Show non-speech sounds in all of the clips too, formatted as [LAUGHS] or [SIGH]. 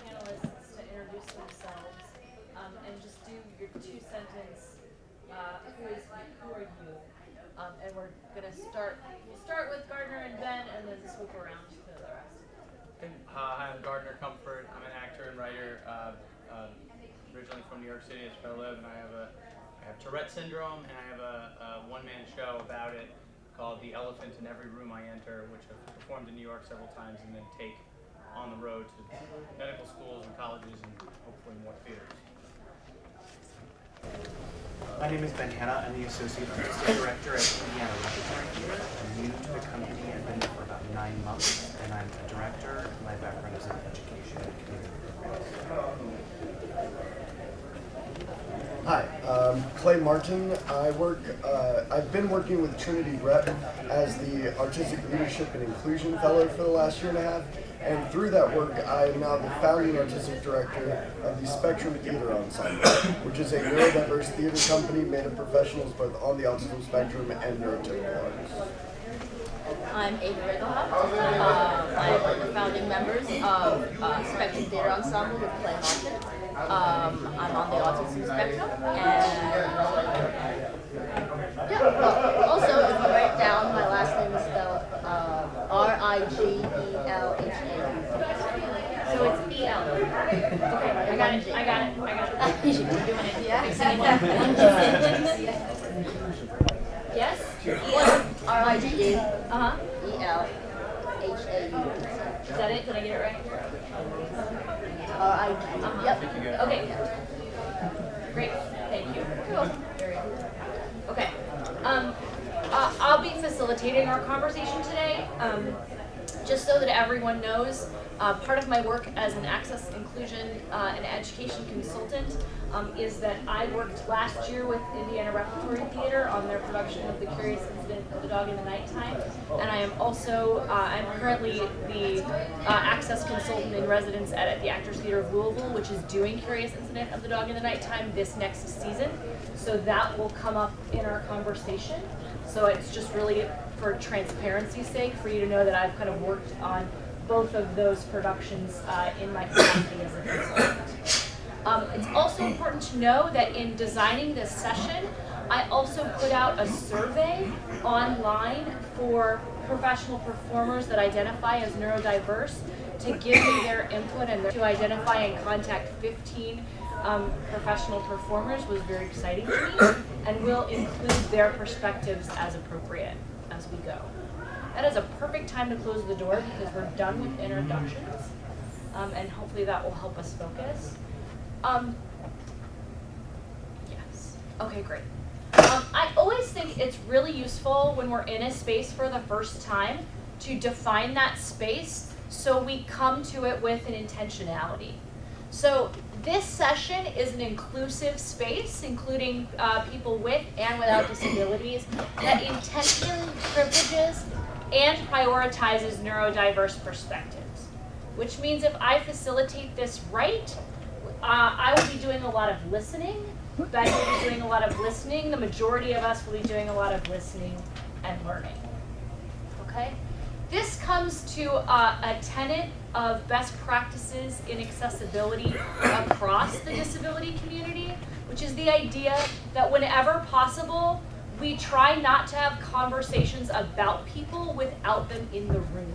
panelists to introduce themselves um, and just do your two sentence, uh, who is who are you? Um, and we're gonna start. We'll start with Gardner and Ben, and then swoop around to the rest. Uh, hi, I'm Gardner Comfort. I'm an actor and writer, uh, uh, originally from New York City. That's where I live, and I have a I have Tourette syndrome, and I have a, a one-man show about it called The Elephant in Every Room I Enter, which I've performed in New York several times, and then take on the road to medical schools and colleges, and hopefully more theaters. My name is Ben Hanna. I'm the Associate Artistic Director at Indiana Repertory. I'm new to the company. I've been there for about nine months, and I'm a director. My background is in education and community programs. Hi, um, Clay Martin. I work. Uh, I've been working with Trinity Rep as the Artistic Leadership and Inclusion Fellow for the last year and a half, and through that work, I am now the founding artistic director of the Spectrum Theater Ensemble, which is a neurodiverse theater company made of professionals both on the autism spectrum and neurotypical artists. I'm Ava Rigelhaupt. Um, I'm one of the founding members of uh, Spectrum Theater Ensemble with Clay Martin. Um, I'm on the autism spectrum, and yeah. Well, also, if you write down, my last name is spelled uh, R I G E L H A. So it's E L. Okay, I got it. I got it. I got it. You should be doing it. Yeah. [LAUGHS] Yes. R I G E Uh huh. E L H A U. Is that it? Did I get it right? R I G. Uh-huh. Yep. Okay. Great. Thank you. Good. Okay. Um, uh, I'll be facilitating our conversation today. Um, just so that everyone knows, uh, part of my work as an access, inclusion, uh, and education consultant um, is that I worked last year with Indiana Repertory Theater on their production of The Curious Incident of the Dog in the Nighttime, and I am also, uh, I'm currently the uh, access consultant in residence at, at the Actors Theater of Louisville, which is doing Curious Incident of the Dog in the Nighttime this next season. So that will come up in our conversation. So it's just really for transparency's sake for you to know that I've kind of worked on both of those productions uh, in my capacity as a consultant. Um, it's also important to know that in designing this session, I also put out a survey online for professional performers that identify as neurodiverse to give me their input and to identify and contact 15 um, professional performers was very exciting to me and we'll include their perspectives as appropriate as we go. That is a perfect time to close the door because we're done with introductions um, and hopefully that will help us focus. Um, yes. Okay, great. Um, I always think it's really useful when we're in a space for the first time to define that space so we come to it with an intentionality. So this session is an inclusive space, including uh, people with and without disabilities, that intentionally privileges and prioritizes neurodiverse perspectives. Which means if I facilitate this right, uh, I will be doing a lot of listening. Ben will be doing a lot of listening. The majority of us will be doing a lot of listening and learning. Okay? This comes to uh, a tenet of best practices in accessibility across the disability community, which is the idea that whenever possible, we try not to have conversations about people without them in the room.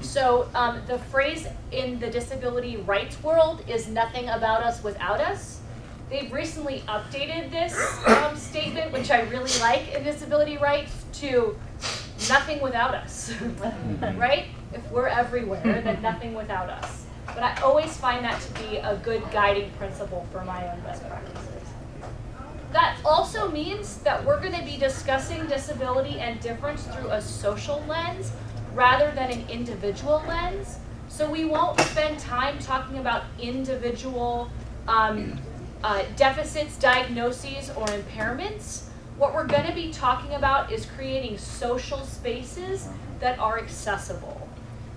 So um, the phrase in the disability rights world is nothing about us without us. They've recently updated this um, statement, which I really like in disability rights, to nothing without us, [LAUGHS] right? If we're everywhere, then nothing without us. But I always find that to be a good guiding principle for my own best practices. That also means that we're going to be discussing disability and difference through a social lens rather than an individual lens. So we won't spend time talking about individual um, uh, deficits, diagnoses, or impairments. What we're going to be talking about is creating social spaces that are accessible.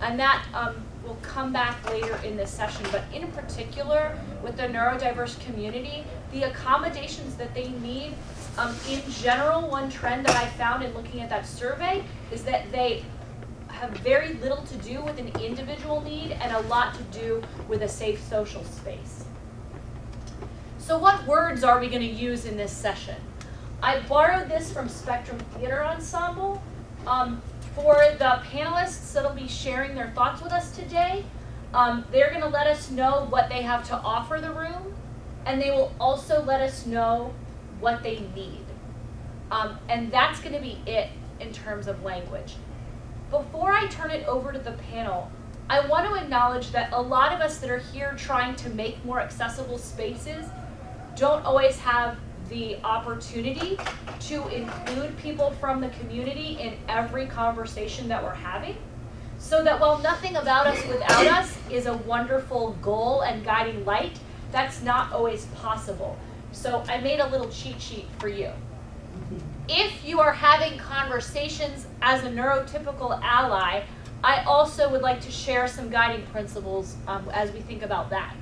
And that um, will come back later in this session, but in particular with the neurodiverse community, the accommodations that they need um, in general, one trend that I found in looking at that survey is that they have very little to do with an individual need and a lot to do with a safe social space. So what words are we going to use in this session? I borrowed this from Spectrum Theater Ensemble. Um, for the panelists that'll be sharing their thoughts with us today, um, they're going to let us know what they have to offer the room, and they will also let us know what they need. Um, and that's going to be it in terms of language. Before I turn it over to the panel, I want to acknowledge that a lot of us that are here trying to make more accessible spaces don't always have the opportunity to include people from the community in every conversation that we're having. So that while nothing about us without [COUGHS] us is a wonderful goal and guiding light, that's not always possible. So I made a little cheat sheet for you. If you are having conversations as a neurotypical ally, I also would like to share some guiding principles um, as we think about that.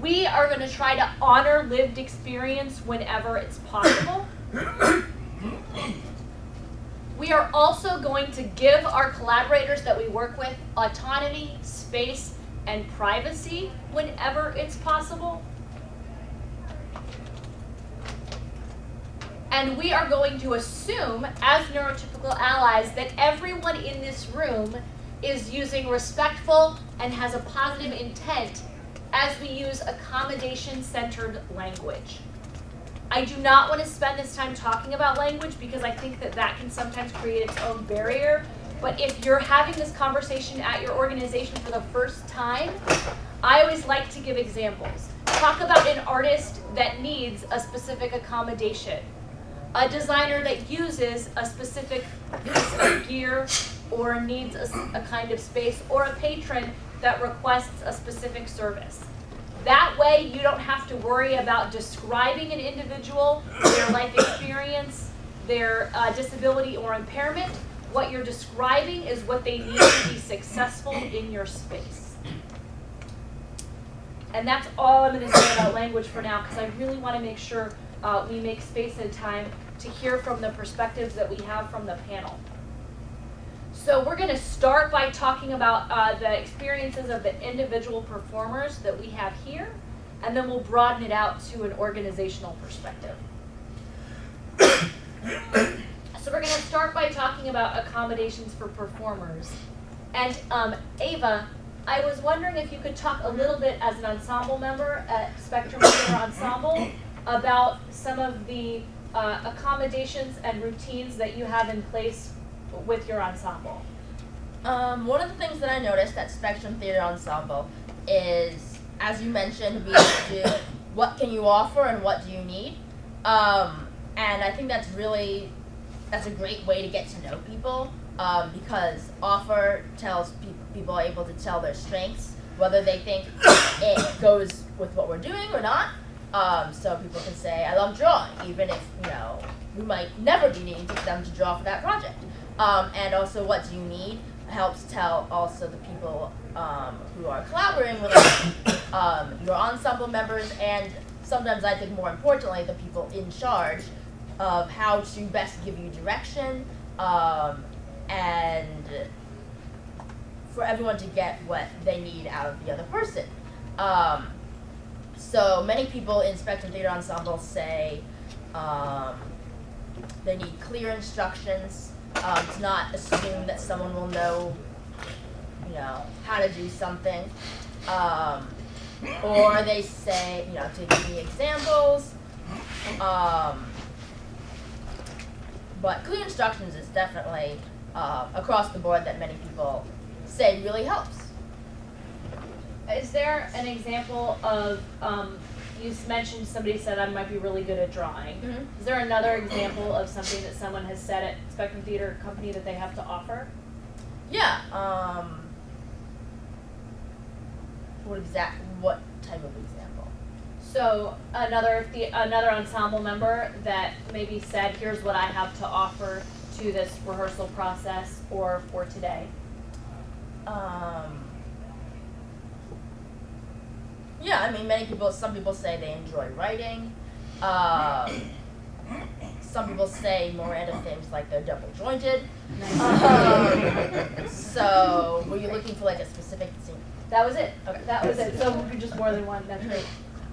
We are going to try to honor lived experience whenever it's possible. We are also going to give our collaborators that we work with autonomy, space, and privacy whenever it's possible. And we are going to assume, as neurotypical allies, that everyone in this room is using respectful and has a positive intent as we use accommodation-centered language. I do not want to spend this time talking about language because I think that that can sometimes create its own barrier. But if you're having this conversation at your organization for the first time, I always like to give examples. Talk about an artist that needs a specific accommodation a designer that uses a specific piece of gear or needs a, a, kind of space, or a patron that requests a specific service. That way, you don't have to worry about describing an individual, their life experience, their uh, disability or impairment. What you're describing is what they need to be successful in your space. And that's all I'm going to say about language for now, because I really want to make sure uh, we make space and time to hear from the perspectives that we have from the panel. So we're going to start by talking about uh, the experiences of the individual performers that we have here, and then we'll broaden it out to an organizational perspective. so we're going to start by talking about accommodations for performers. And um, Ava, I was wondering if you could talk a little bit as an ensemble member at Spectrum Theater Ensemble about some of the uh, accommodations and routines that you have in place with your ensemble? Um, one of the things that I noticed at Spectrum Theater Ensemble is, as you mentioned, we [COUGHS] do what can you offer and what do you need. Um, and I think that's really that's a great way to get to know people um, because offer tells people people are able to tell their strengths, whether they think [COUGHS] it goes with what we're doing or not. Um, so people can say, I love drawing, even if, you know, we might never be needing them to draw for that project. Um, and also what do you need helps tell also the people um, who are collaborating with [COUGHS] um, your ensemble members, and sometimes I think more importantly, the people in charge of how to best give you direction um, and for everyone to get what they need out of the other person. Um, so many people in Spectrum Theater Ensemble say um, they need clear instructions um, to not assume that someone will know, you know, how to do something. Um, or they say, you know, to give me examples. Um, but clear instructions is definitely uh, across the board that many people say really helps. Is there an example of, um, you mentioned somebody said I might be really good at drawing. Mm -hmm. Is there another example of something that someone has said at Spectrum Theater Company that they have to offer? Yeah. Um, what exact? What type of example? So another the another ensemble member that maybe said, "Here's what I have to offer to this rehearsal process or for today." Um, yeah, I mean, many people, some people say they enjoy writing. Um, some people say more random things like they're double jointed. Um, [LAUGHS] so, were you looking for like a specific scene? That was it. Okay. That was it. So [LAUGHS] just more than one. That's great.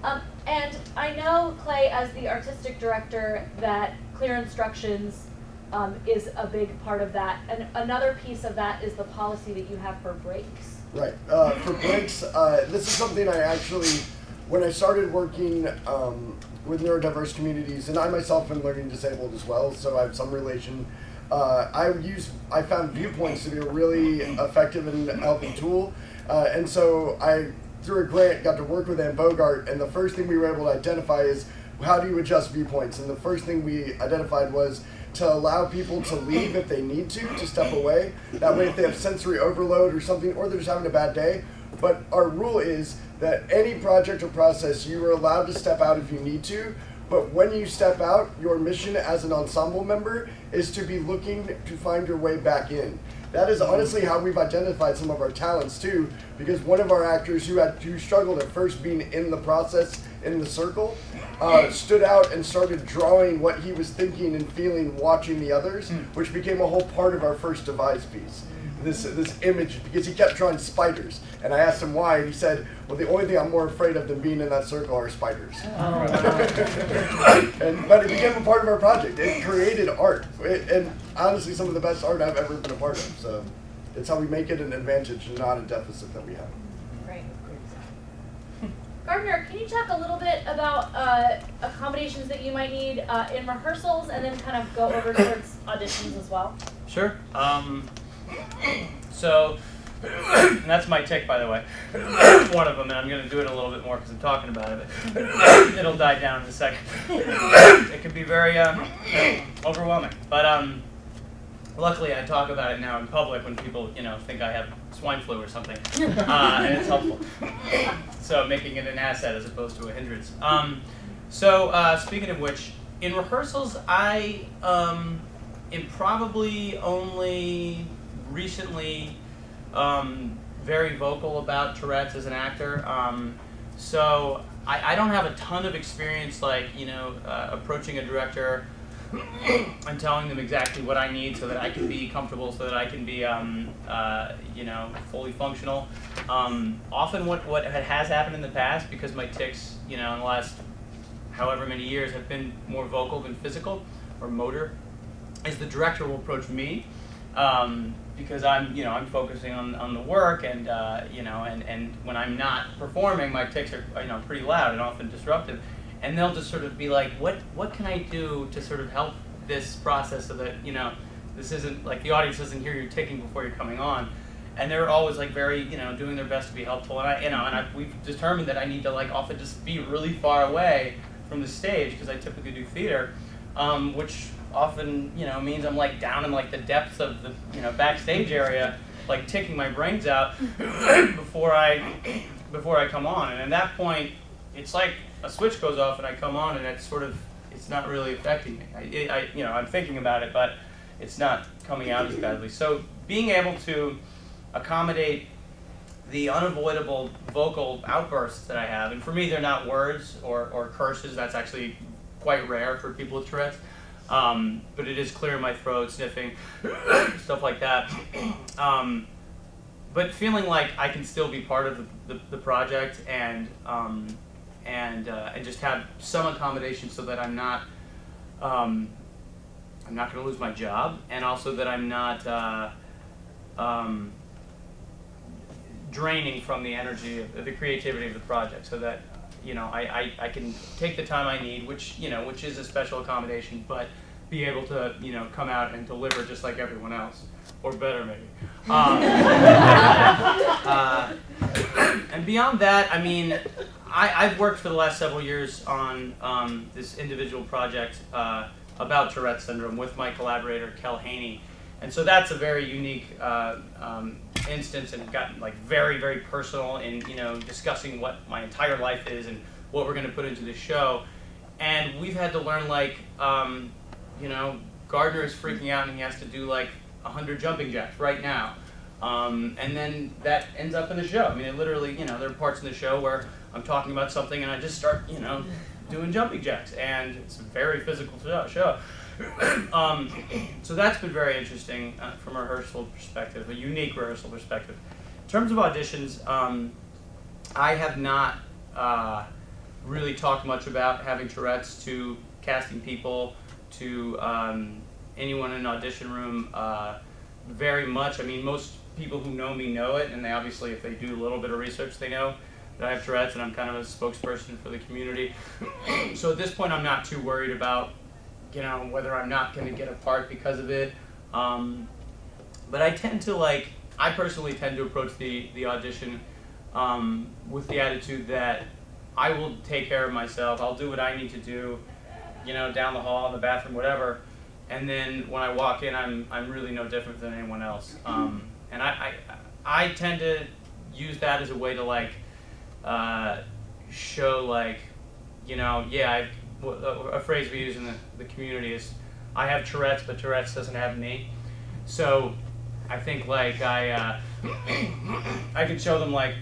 Um, and I know Clay, as the artistic director, that clear instructions um, is a big part of that. And another piece of that is the policy that you have for breaks. Right. Uh, for breaks, uh, this is something I actually, when I started working um, with neurodiverse communities, and I myself am learning disabled as well, so I have some relation. Uh, I use I found viewpoints to be a really effective and helpful tool, uh, and so I through a grant got to work with Anne Bogart, and the first thing we were able to identify is how do you adjust viewpoints, and the first thing we identified was to allow people to leave if they need to, to step away. That way, if they have sensory overload or something, or they're just having a bad day. But our rule is that any project or process, you are allowed to step out if you need to. But when you step out, your mission as an ensemble member is to be looking to find your way back in. That is honestly how we've identified some of our talents too, because one of our actors who had who struggled at first being in the process in the circle, uh, stood out and started drawing what he was thinking and feeling watching the others, which became a whole part of our first devise piece. This this image because he kept drawing spiders, and I asked him why, and he said, "Well, the only thing I'm more afraid of than being in that circle are spiders." [LAUGHS] and but it became a part of our project. It created art, it, and honestly, some of the best art I've ever been a part of. So, it's how we make it an advantage not a deficit that we have. Gardner, can you talk a little bit about uh, accommodations that you might need uh, in rehearsals, and then kind of go over towards auditions as well? Sure. Um, so [COUGHS] that's my tic, by the way. [COUGHS] One of them, and I'm going to do it a little bit more because I'm talking about it. But [COUGHS] it'll die down in a second. it can be very um, overwhelming, but um, luckily I talk about it now in public when people, you know, think I have swine flu or something, [LAUGHS] uh, and it's helpful. So making it an asset as opposed to a hindrance. Um, so uh, speaking of which, in rehearsals, I um, am probably only recently um, very vocal about Tourette's as an actor. Um, so I, I don't have a ton of experience, like you know, uh, approaching a director and telling them exactly what I need so that I can be comfortable, so that I can be, um, uh, you know, fully functional. Um, often, what what has happened in the past, because my tics, you know, in the last however many years have been more vocal than physical or motor, is the director will approach me um, because I'm, you know, I'm focusing on, on the work and, uh, you know, and, and when I'm not performing, my tics are, you know, pretty loud and often disruptive. And they'll just sort of be like, what, what can I do to sort of help this process so that, you know, this isn't, like the audience doesn't hear you ticking before you're coming on. And they're always like very, you know, doing their best to be helpful. And I, you know, and I, we've determined that I need to like often just be really far away from the stage because I typically do theater, um, which often you know means I'm like down in like the depths of the you know backstage area, like ticking my brains out [COUGHS] before I before I come on. And at that point, it's like a switch goes off and I come on and it's sort of it's not really affecting me. I, I you know I'm thinking about it, but it's not coming out as badly. So being able to accommodate the unavoidable vocal outbursts that I have, and for me, they're not words or, or curses. That's actually quite rare for people with Tourette's. Um, but it is clear in my throat, sniffing, [COUGHS] stuff like that. [COUGHS] Um, but feeling like I can still be part of the, the, the project and um, and uh, and just have some accommodation so that I'm not um, I'm not going to lose my job, and also that I'm not. Uh, um, draining from the energy of, the creativity of the project so that you know I, I, I can take the time I need which you know which is a special accommodation but be able to you know come out and deliver just like everyone else or better maybe um, [LAUGHS] uh, and beyond that I mean I, I've worked for the last several years on um, this individual project uh, about Tourette syndrome with my collaborator Kel Haney. And so that's a very unique uh, um, instance and gotten like very very personal in you know discussing what my entire life is and what we're going to put into the show. And we've had to learn like um, you know gardner is freaking out and he has to do like 100 jumping jacks right now um, and then that ends up in the show i mean it literally you know there are parts in the show where i'm talking about something and i just start you know doing jumping jacks and it's a very physical show- show [COUGHS] um, so that's been very interesting uh, from a rehearsal perspective, a unique rehearsal perspective. In terms of auditions, um, I have not uh, really talked much about having Tourette's to casting people, to um, anyone in an audition room. Uh, very much. I mean, most people who know me know it, and they obviously, if they do a little bit of research, they know that I have Tourette's, and I'm kind of a spokesperson for the community. [CLEARS THROAT] so at this point, I'm not too worried about, you know, whether I'm not going to get a part because of it. Um, but I tend to like, I personally tend to approach the the audition um, with the attitude that I will take care of myself. I'll do what I need to do, you know, down the hall, in the bathroom, whatever. And then when I walk in, I'm I'm really no different than anyone else. Um, and I, I I tend to use that as a way to like uh, show like, you know, yeah, I, a phrase we use in the, the community is, I have Tourette's, but Tourette's doesn't have me. So I think like I uh, [COUGHS] I could show them like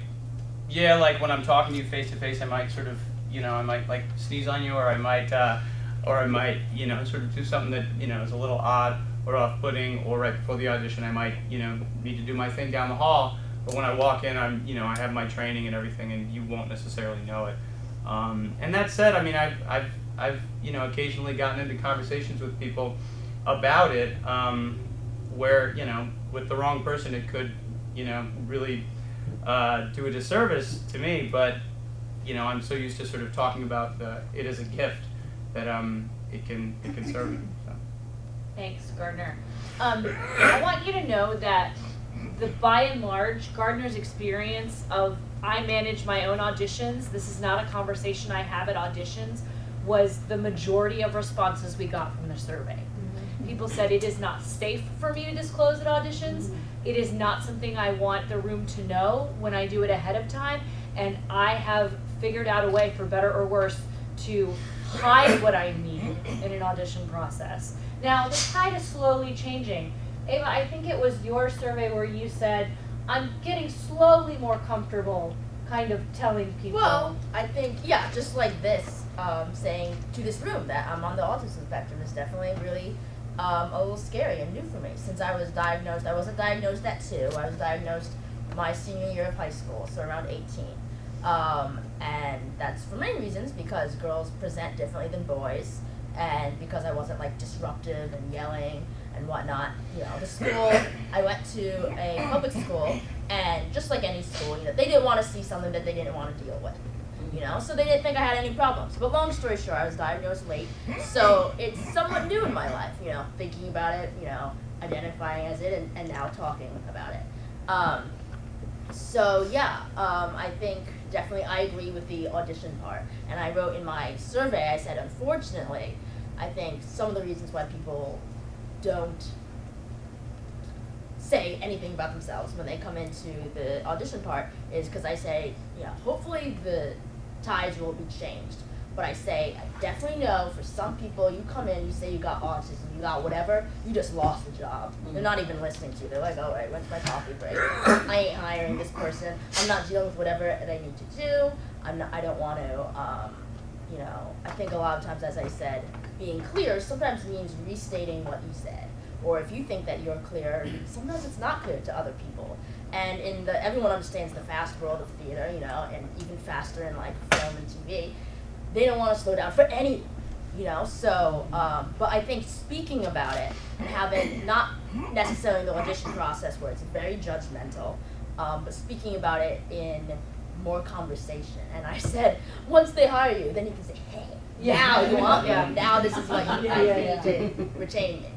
yeah, like when I'm talking to you face to face, I might sort of, you know, I might like sneeze on you, or I might, uh, or I might, you know, sort of do something that you know is a little odd or off-putting, or right before the audition, I might, you know, need to do my thing down the hall. But when I walk in, I'm, you know, I have my training and everything, and you won't necessarily know it. Um, and that said, I mean, I've, I've, I've, you know, occasionally gotten into conversations with people about it, um, where, you know, with the wrong person, it could, you know, really uh, do a disservice to me. But you know, I'm so used to sort of talking about the, it as a gift that um, it can it can serve me. Thanks, Gardner. Um, I want you to know that the by and large, Gardner's experience of I manage my own auditions. This is not a conversation I have at auditions. Was the majority of responses we got from the survey. People said it is not safe for me to disclose at auditions. It is not something I want the room to know when I do it ahead of time. And I have figured out a way, for better or worse, to hide what I need in an audition process. Now, the tide is slowly changing. Ava, I think it was your survey where you said, I'm getting slowly more comfortable kind of telling people. Well, I think yeah, just like this, um, saying to this room that I'm on the autism spectrum is definitely really um, a little scary and new for me. Since I was diagnosed, I wasn't diagnosed at two. I was diagnosed my senior year of high school, so around 18. Um, and that's for many reasons because girls present differently than boys, and because I wasn't like disruptive and yelling and whatnot. You know, the school [COUGHS] I went to a public school, and just like any school, you know, they didn't want to see something that they didn't want to deal with. You know, so they didn't think I had any problems. But long story short, I was diagnosed late, so it's somewhat new in my life. You know, thinking about it, you know, identifying as it, and, and now talking about it. Um, so yeah, um, I think definitely I agree with the audition part. And I wrote in my survey, I said, unfortunately, I think some of the reasons why people don't say anything about themselves when they come into the audition part is because I say, yeah, hopefully the tides will be changed. But I say, I definitely know for some people, you come in, you say you got autism, you got whatever, you just lost the job. They're not even listening to you. They're like, all right, when's my coffee break? I ain't hiring this person. I'm not dealing with whatever they need to do. I'm not, I don't want to, um, you know, I think a lot of times, as I said, being clear sometimes means restating what you said. Or if you think that you're clear, sometimes it's not clear to other people. And in the everyone understands the fast world of theater, you know, and even faster in like film and TV they don't want to slow down for any, you know. So, um, but I think speaking about it and having not necessarily the audition process where it's very judgmental, um, but speaking about it in more conversation. And I said, once they hire you, then you can say, hey, now you want me. Yeah. Now this is what you Yeah, need yeah, to retain me.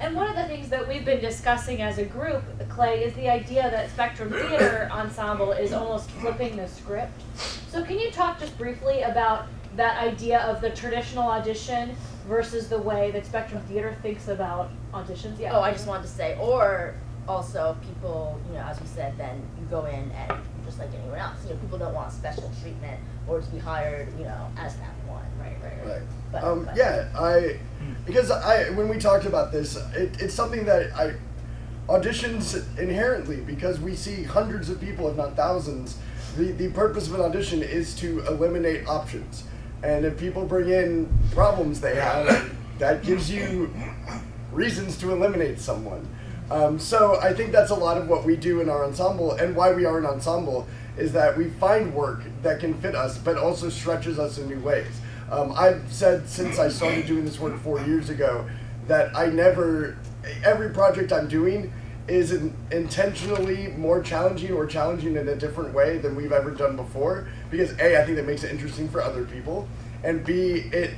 And one of the things that we've been discussing as a group, Clay, is the idea that Spectrum Theater [COUGHS] Ensemble is almost flipping the script. So can you talk just briefly about that idea of the traditional audition versus the way that Spectrum Theater thinks about auditions? Yeah. Oh, I just wanted to say, or also people, you know, as we said, then you go in and just like anyone else, you know, people don't want special treatment or to be hired, you know, as that one. Right, right, right. Right. But, Um, but- yeah, I because I when we talked about this, it, it's something that I auditions inherently because we see hundreds of people, if not thousands. The the purpose of an audition is to eliminate options, and if people bring in problems they have, that gives you reasons to eliminate someone. Um, so I think that's a lot of what we do in our ensemble, and why we are an ensemble is that we find work that can fit us, but also stretches us in new ways. Um, I've said since I started doing this work four years ago that I never, every project I'm doing is in, intentionally more challenging or challenging in a different way than we've ever done before. Because A, I think that makes it interesting for other people, and B, it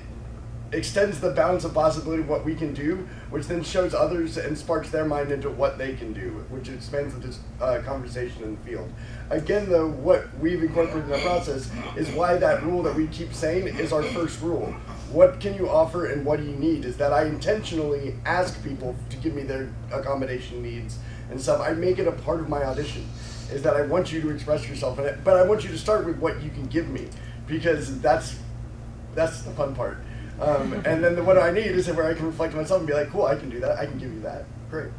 extends the bounds of possibility of what we can do, which then shows others and sparks their mind into what they can do, which expands the uh, conversation in the field. Again, though, what we've incorporated in the process is why that rule that we keep saying is our first rule. What can you offer and what do you need? Is that I intentionally ask people to give me their accommodation needs and stuff. I make it a part of my audition. Is that I want you to express yourself in it, but I want you to start with what you can give me because that's that's the fun part. Um, and then the, what I need is where I can reflect on myself and be like, cool, I can do that. I can give you that. Great.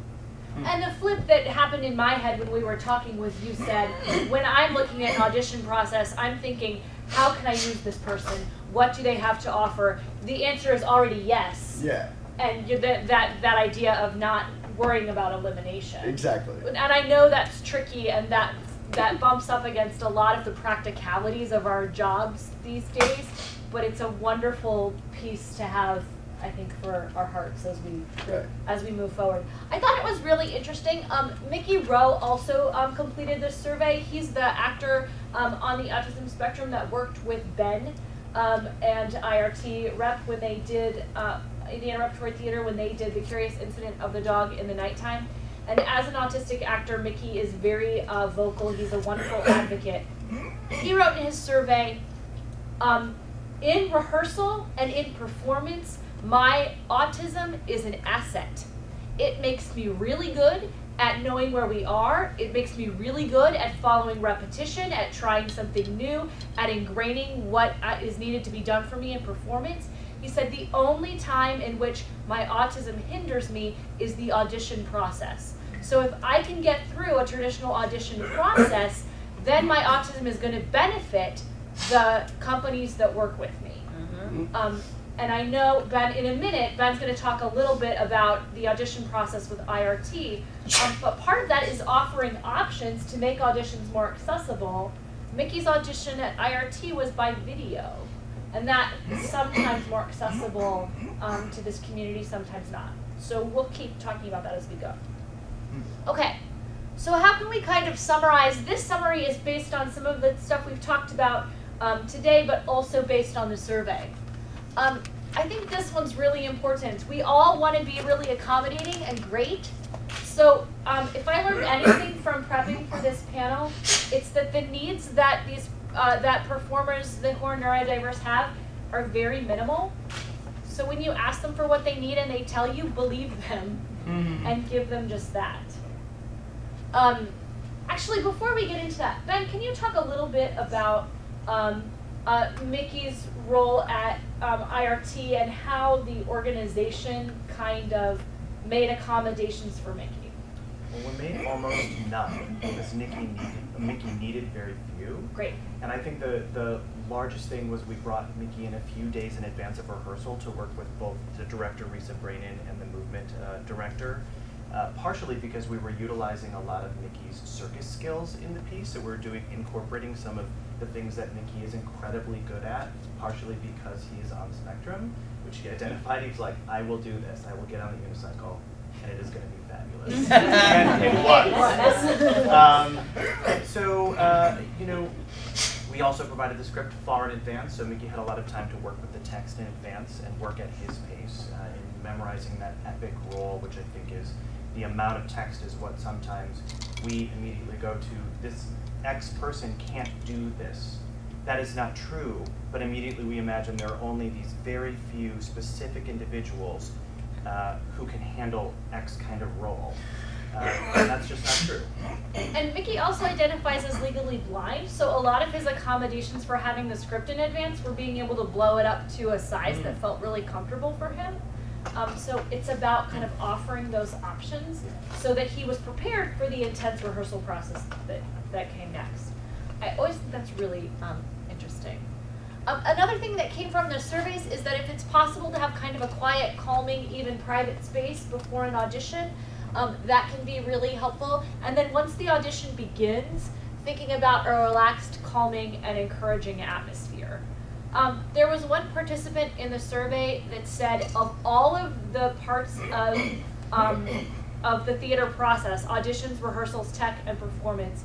And the flip that happened in my head when we were talking was you said, when I'm looking at an audition process, I'm thinking, how can I use this person? What do they have to offer? The answer is already yes. Yeah, And you, that, that, that idea of not worrying about elimination. exactly. And I know that's tricky and that, that bumps up against a lot of the practicalities of our jobs these days, but it's a wonderful piece to have, I think, for our hearts as we Right. as we move forward. I thought it was really interesting. Um, Mickey Rowe also um, completed this survey. He's the actor um, on the autism spectrum that worked with Ben um, and IRT rep when they did uh, Indiana Repertory Theater when they did the Curious Incident of the Dog in the Nighttime. And as an autistic actor, Mickey is very uh, vocal. He's a wonderful advocate. He wrote in his survey, um, in rehearsal and in performance, my autism is an asset. It makes me really good at knowing where we are. It makes me really good at following repetition, at trying something new, at ingraining what uh, needed to be done for me in performance. He said the only time in which my autism hinders me is the audition process. So if I can get through a traditional audition process, then my autism is going to benefit the companies that work with me. Um, and I know Ben, in a minute, Ben's going to talk a little bit about the audition process with IRT. Um, but part of that is offering options to make auditions more accessible. Mickey's audition at IRT was by video, and that is sometimes more accessible um, to this community, sometimes not. So we'll keep talking about that as we go. Okay, so how can we kind of summarize? This summary is based on some of the stuff we've talked about um, today, but also based on the survey. Um, I think this one's really important. We all want to be really accommodating and great. So um, if I learned anything from prepping for this panel, it's that the needs that these uh, that performers the who are neurodiverse have are very minimal. So when you ask them for what they need and they tell you, believe them and give them just that. Um, actually, before we get into that, Ben, can you talk a little bit about um, uh, Mickey's role at um, IRT and how the organization kind of made accommodations for Mickey? Well, we made almost none because Nikki needed, Mickey needed very few. Great. And I think the, the largest thing was we brought Mickey in a few days in advance of rehearsal to work with both the director, Risa Brainin, and the movement uh, director. Uh, partially because we were utilizing a lot of Mickey's circus skills in the piece, so we're doing incorporating some of the things that Mickey is incredibly good at, partially because he is on the spectrum, which he identified. He was like, I will do this, I will get on the unicycle, and it is going to be fabulous. [LAUGHS] and it was. Um, so, uh, you know, we also provided the script far in advance, so Mickey had a lot of time to work with the text in advance and work at his pace uh, in memorizing that epic role, which I think is the amount of text is what sometimes we immediately go to. This X person can't do this. That is not true, but immediately we imagine there are only these very few specific individuals uh, who can handle X kind of role. Uh, and that's just not true. And Mickey also identifies as legally blind, so a lot of his accommodations for having the script in advance were being able to blow it up to a size that felt really comfortable for him. Um, so it's about kind of offering those options so that he was prepared for the intense rehearsal process that, that came next. I always think that's really um, interesting. Um, another thing that came from the surveys is that if it's possible to have kind of a quiet, calming, even private space before an audition, um, that can be really helpful. And then once the audition begins, thinking about a relaxed, calming, and encouraging atmosphere. Um, there was one participant in the survey that said of all of the parts of um, of the theater process, auditions, rehearsals, tech, and performance,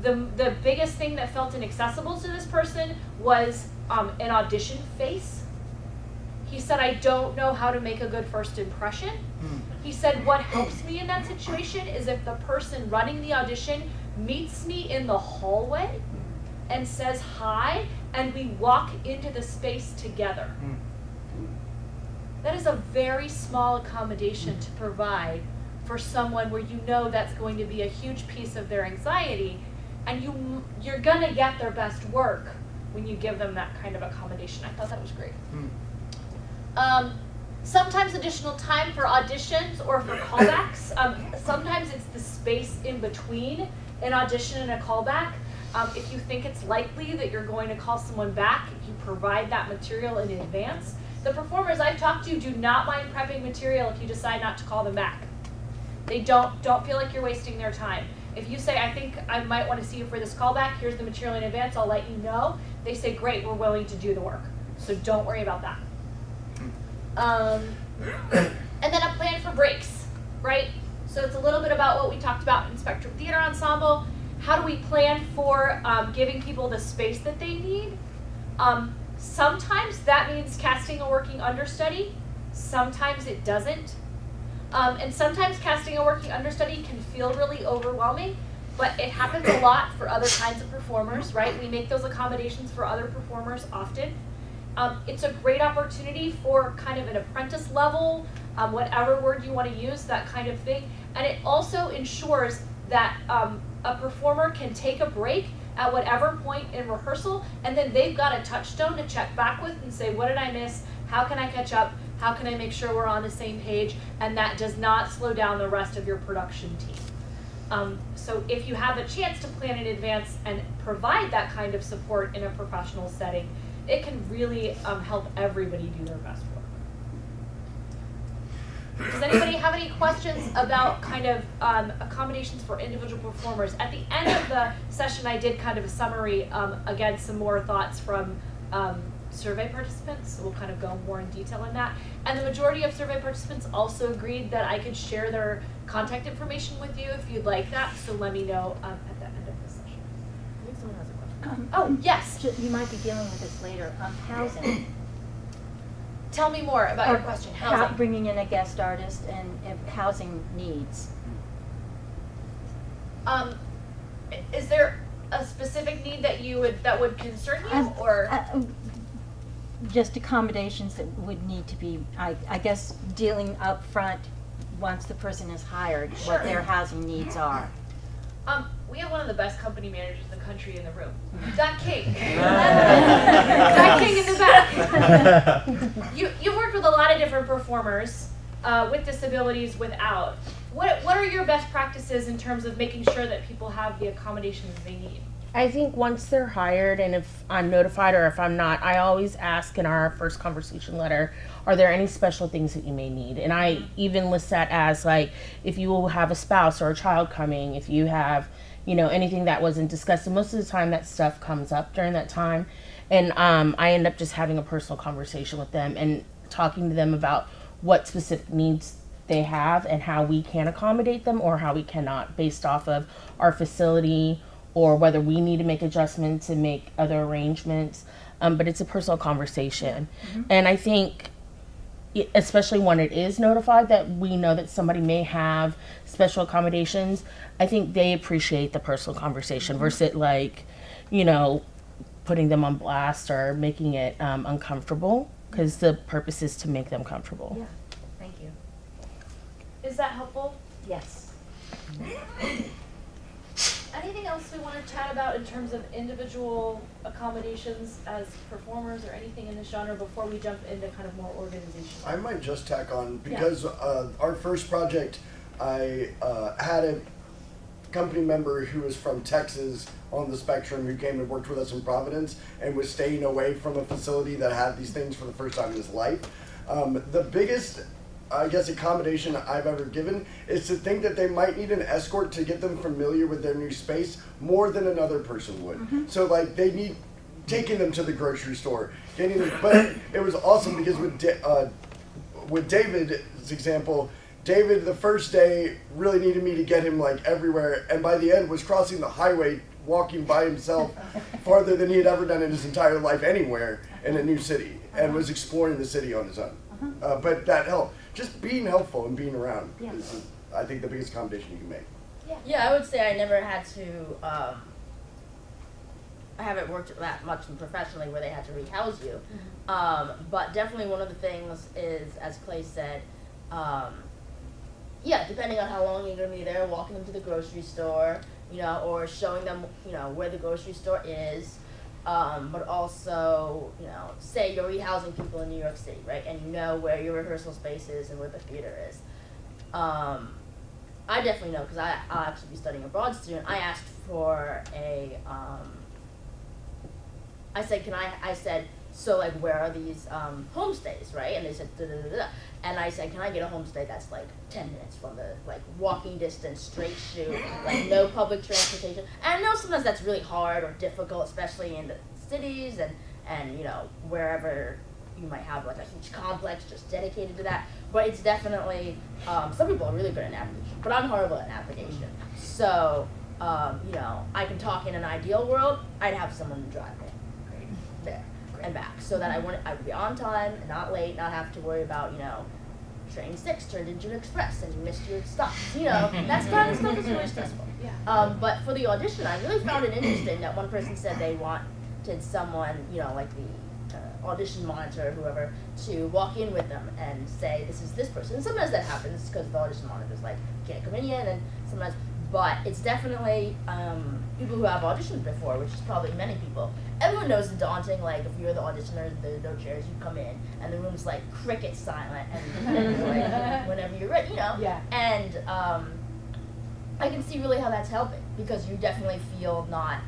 the the biggest thing that felt inaccessible to this person was um, an audition face. He said, "I don't know how to make a good first impression." He said, "What helps me in that situation is if the person running the audition meets me in the hallway and says hi, and we walk into the space together." That is a very small accommodation to provide for someone where you know that's going to be a huge piece of their anxiety and you you're going to get their best work when you give them that kind of accommodation. I thought that was great. Um, sometimes additional time for auditions or for [COUGHS] callbacks. Um, sometimes it's the space in between an audition and a callback. Um, if you think it's likely that you're going to call someone back, you provide that material in advance. The performers I've talked to do not mind prepping material if you decide not to call them back. They don't don't feel like you're wasting their time. If you say, I think I might want to see you for this callback, here's the material in advance, I'll let you know. They say, great, we're willing to do the work. So don't worry about that. Um, [COUGHS] and then a plan for breaks, right? So it's a little bit about what we talked about in Spectrum Theater Ensemble. How do we plan for um, giving people the space that they need? Um, sometimes that means casting a working understudy. Sometimes it doesn't. Um, and sometimes casting a working understudy can feel really overwhelming, but it happens a lot for other kinds of performers, right? We make those accommodations for other performers often. Um, it's a great opportunity for kind of an apprentice level, um, whatever word you want to use, that kind of thing. And it also ensures that um, a performer can take a break at whatever point in rehearsal, and then they've got a touchstone to check back with and say, what did I miss? How can I catch up? How can I make sure we're on the same page? And that does not slow down the rest of your production team. Um, so if you have a chance to plan in advance and provide that kind of support in a professional setting, it can really um, help everybody do their best. Does anybody have any questions about kind of um, accommodations for individual performers? At the end of the session, I did kind of a summary, um, again, some more thoughts from um, survey participants, so we'll kind of go more in detail on that. And the majority of survey participants also agreed that I could share their contact information with you if you'd like that, so let me know um, at the end of the session. I think someone has a question. Um, Oh, yes, You might be dealing with this later, um, housing. Tell me more about your Or question, how- housing. Bringing in a guest artist and if housing needs. Um, is there a specific need that you would, that would concern you, Um, or? uh, um, Just accommodations that would need to be, I, I guess, dealing up front once the person is hired, what their housing needs are. Um, we have one of the best company managers in the country in the room. Doc King. [LAUGHS] [LAUGHS] Doc King in the back. [LAUGHS] you you've worked with a lot of different performers uh, with disabilities, without. What what are your best practices in terms of making sure that people have the accommodations they need? I think once they're hired and if I'm notified or if I'm not, I always ask in our first conversation letter, are there any special things that you may need? And I even list that as like if you will have a spouse or a child coming, if you have, you know, anything that wasn't discussed. And most of the time that stuff comes up during that time. And um, I end up just having a personal conversation with them and talking to them about what specific needs they have and how we can accommodate them or how we cannot based off of our facility or whether we need to make adjustments and make other arrangements. Um, but it's a personal conversation. And I think, especially when it is notified that we know that somebody may have special accommodations, I think they appreciate the personal conversation versus like, you know, putting them on blast or making it um, uncomfortable because the purpose is to make them comfortable. Yeah. Thank you. Is that helpful? Yes. Anything else we want to chat about in terms of individual accommodations as performers or anything in this genre before we jump into kind of more organizational? I might just tack on because uh, our first project, I uh, had a company member who was from Texas on the spectrum who came and worked with us in Providence and was staying away from a facility that had these things for the first time in his life. Um, the biggest, I guess, accommodation I've ever given is to think that they might need an escort to get them familiar with their new space more than another person would. So, like, they need taking them to the grocery store, getting them. But it was awesome because with uh, with David's example, David the first day really needed me to get him like everywhere, and by the end was crossing the highway, walking by himself farther than he had ever done in his entire life anywhere in a new city, and was exploring the city on his own. Uh, but that helped. Just being helpful and being around Yeah. is, I think, the biggest accommodation you can make. Yeah, I would say I never had to. Um, I haven't worked that much professionally where they had to rehouse you, um, but definitely one of the things is, as Clay said, um, yeah, depending on how long you're gonna be there, walking them to the grocery store, you know, or showing them, you know, where the grocery store is. Um, but also, you know, say you're rehousing people in New York City, right, and you know where your rehearsal space is and where the theater is. Um, I definitely know because I I'll actually be studying abroad soon. I asked for a um, I said, can I? I said, so like, where are these um, homestays, right? And they said, and I said, can I get a homestay that's like ten minutes from the like walking distance, straight shoot, like no public transportation. And I know sometimes that's really hard or difficult, especially in the cities and and you know wherever you might have like a huge complex just dedicated to that. But it's definitely um, some people are really good at navigation, but I'm horrible at navigation. So um, you know, I can talk in an ideal world. I'd have someone to drive and back, so that I wouldn't. I would be on time, and not late, not have to worry about you know, train six turned into an express and you missed your stop. You know, [LAUGHS] that's kind of stuff that's really stressful. [LAUGHS] Yeah. Um, but for the audition, I really found it interesting that one person said they wanted someone, you know, like the uh, audition monitor or whoever, to walk in with them and say, "This is this person." And sometimes that happens because the audition monitor's like, "Can't come in yet," and sometimes. But it's definitely um, people who have auditioned before, which is probably many people. Everyone knows it's daunting. Like if you're the auditioner, there's no chairs. You come in, and the room's like cricket silent, and, and [LAUGHS] like, whenever you're ready, you know. Yeah. And um, I can see really how that's helping because you definitely feel not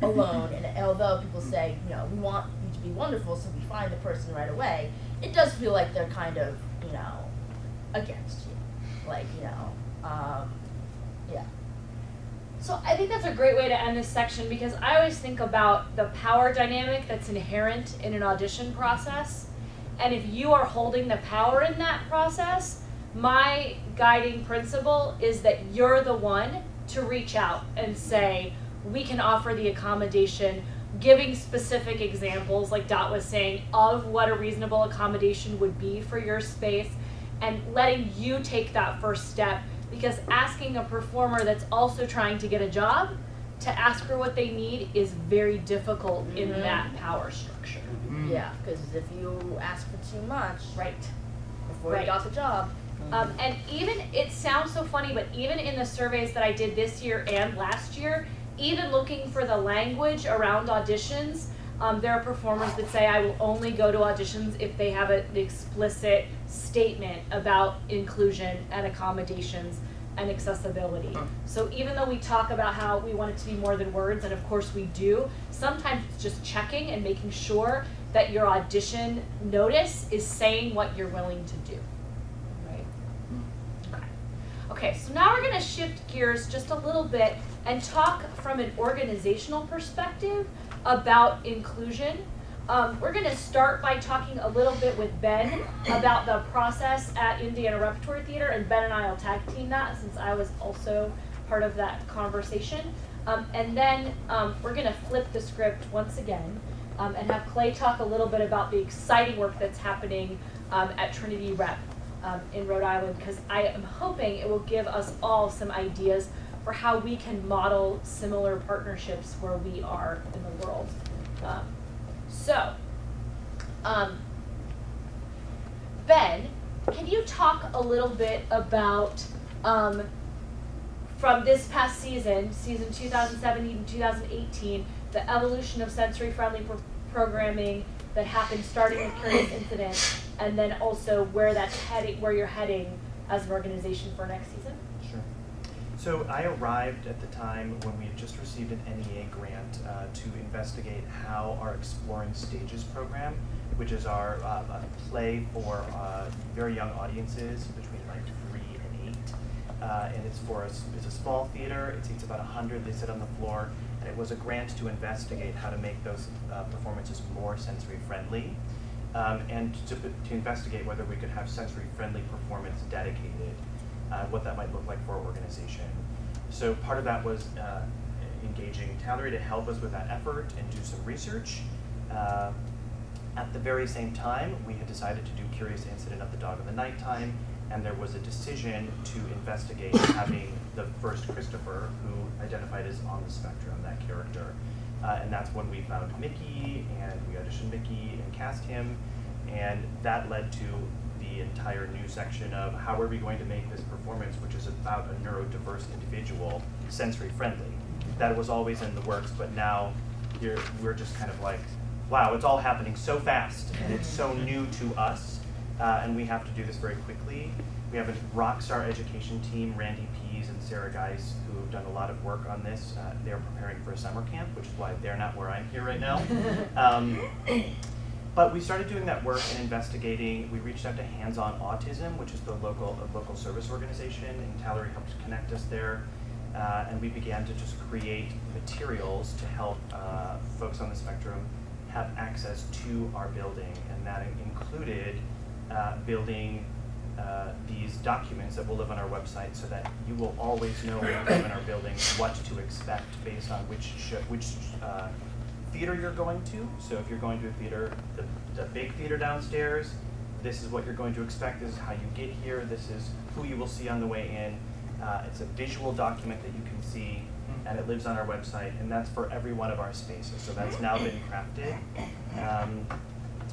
alone. And although people say, you know, we want you to be wonderful, so we find the person right away, it does feel like they're kind of, you know, against you. Like, you know, um. So I think that's a great way to end this section because I always think about the power dynamic that's inherent in an audition process. And if you are holding the power in that process, my guiding principle is that you're the one to reach out and say, we can offer the accommodation, giving specific examples, like Dot was saying, of what a reasonable accommodation would be for your space, and letting you take that first step. Because asking a performer that's also trying to get a job to ask for what they need is very difficult in Mhm. that power structure. Yeah, because if you ask for too much Right. before Right. you got the job, Um, and even it sounds so funny, but even in the surveys that I did this year and last year, even looking for the language around auditions, um, there are performers that say I will only go to auditions if they have a, an explicit statement about inclusion and accommodations and accessibility. So even though we talk about how we want it to be more than words, and of course we do, sometimes it's just checking and making sure that your audition notice is saying what you're willing to do. Right. Okay. Okay, so now we're gonna shift gears just a little bit and talk from an organizational perspective about inclusion. Um, we're gonna start by talking a little bit with Ben about the process at Indiana Repertory Theater, and Ben and I will tag team that since I was also part of that conversation. Um, and then um, we're gonna flip the script once again um, and have Clay talk a little bit about the exciting work that's happening um, at Trinity Rep um, in Rhode Island because I am hoping it will give us all some ideas for how we can model similar partnerships where we are in the world. Um, so, um, Ben, can you talk a little bit about um, from this past season, season 2017 2018, the evolution of sensory friendly pro- programming that happened starting with Curious Incident, and then also where that's heading, where you're heading as an organization for next season? So I arrived at the time when we had just received an NEA grant uh, to investigate how our Exploring Stages program, which is our uh, play for uh, very young audiences between like three and eight, uh, and it's for a, it's a small theater. It seats about hundred. They sit on the floor, and it was a grant to investigate how to make those uh, performances more sensory friendly, um, and to, to investigate whether we could have sensory friendly performance dedicated uh, what that might look like for our organization. So part of that was uh, engaging Talleri to help us with that effort and do some research. Uh, at the very same time, we had decided to do Curious Incident of the Dog in the Nighttime, and there was a decision to investigate [COUGHS] having the first Christopher, who identified as on the spectrum, that character. Uh, and that's when we found Mickey, and we auditioned Mickey and cast him, and that led to the entire new section of how are we going to make this performance, which is about a neurodiverse individual, sensory friendly. That was always in the works, but now you're, we're just kind of like, wow, it's all happening so fast and it's so new to us, uh, and we have to do this very quickly. We have a rock star education team, Randy Pease and Sarah Geis, who've done a lot of work on this. Uh, they're preparing for a summer camp, which is why they're not where I'm here right now. [LAUGHS] Um, but we started doing that work and investigating. We reached out to Hands On Autism, which is the local local service organization, and Talleri helped connect us there. Uh, and we began to just create materials to help uh, folks on the spectrum have access to our building, and that included uh, building uh, these documents that will live on our website, so that you will always know when you come in our building what to expect based on which which uh, theater you're going to. So if you're going to a theater, the, the big theater downstairs, this is what you're going to expect. This is how you get here. This is who you will see on the way in. Uh, it's a visual document that you can see, and it lives on our website, and that's for every one of our spaces. So that's now been crafted, um,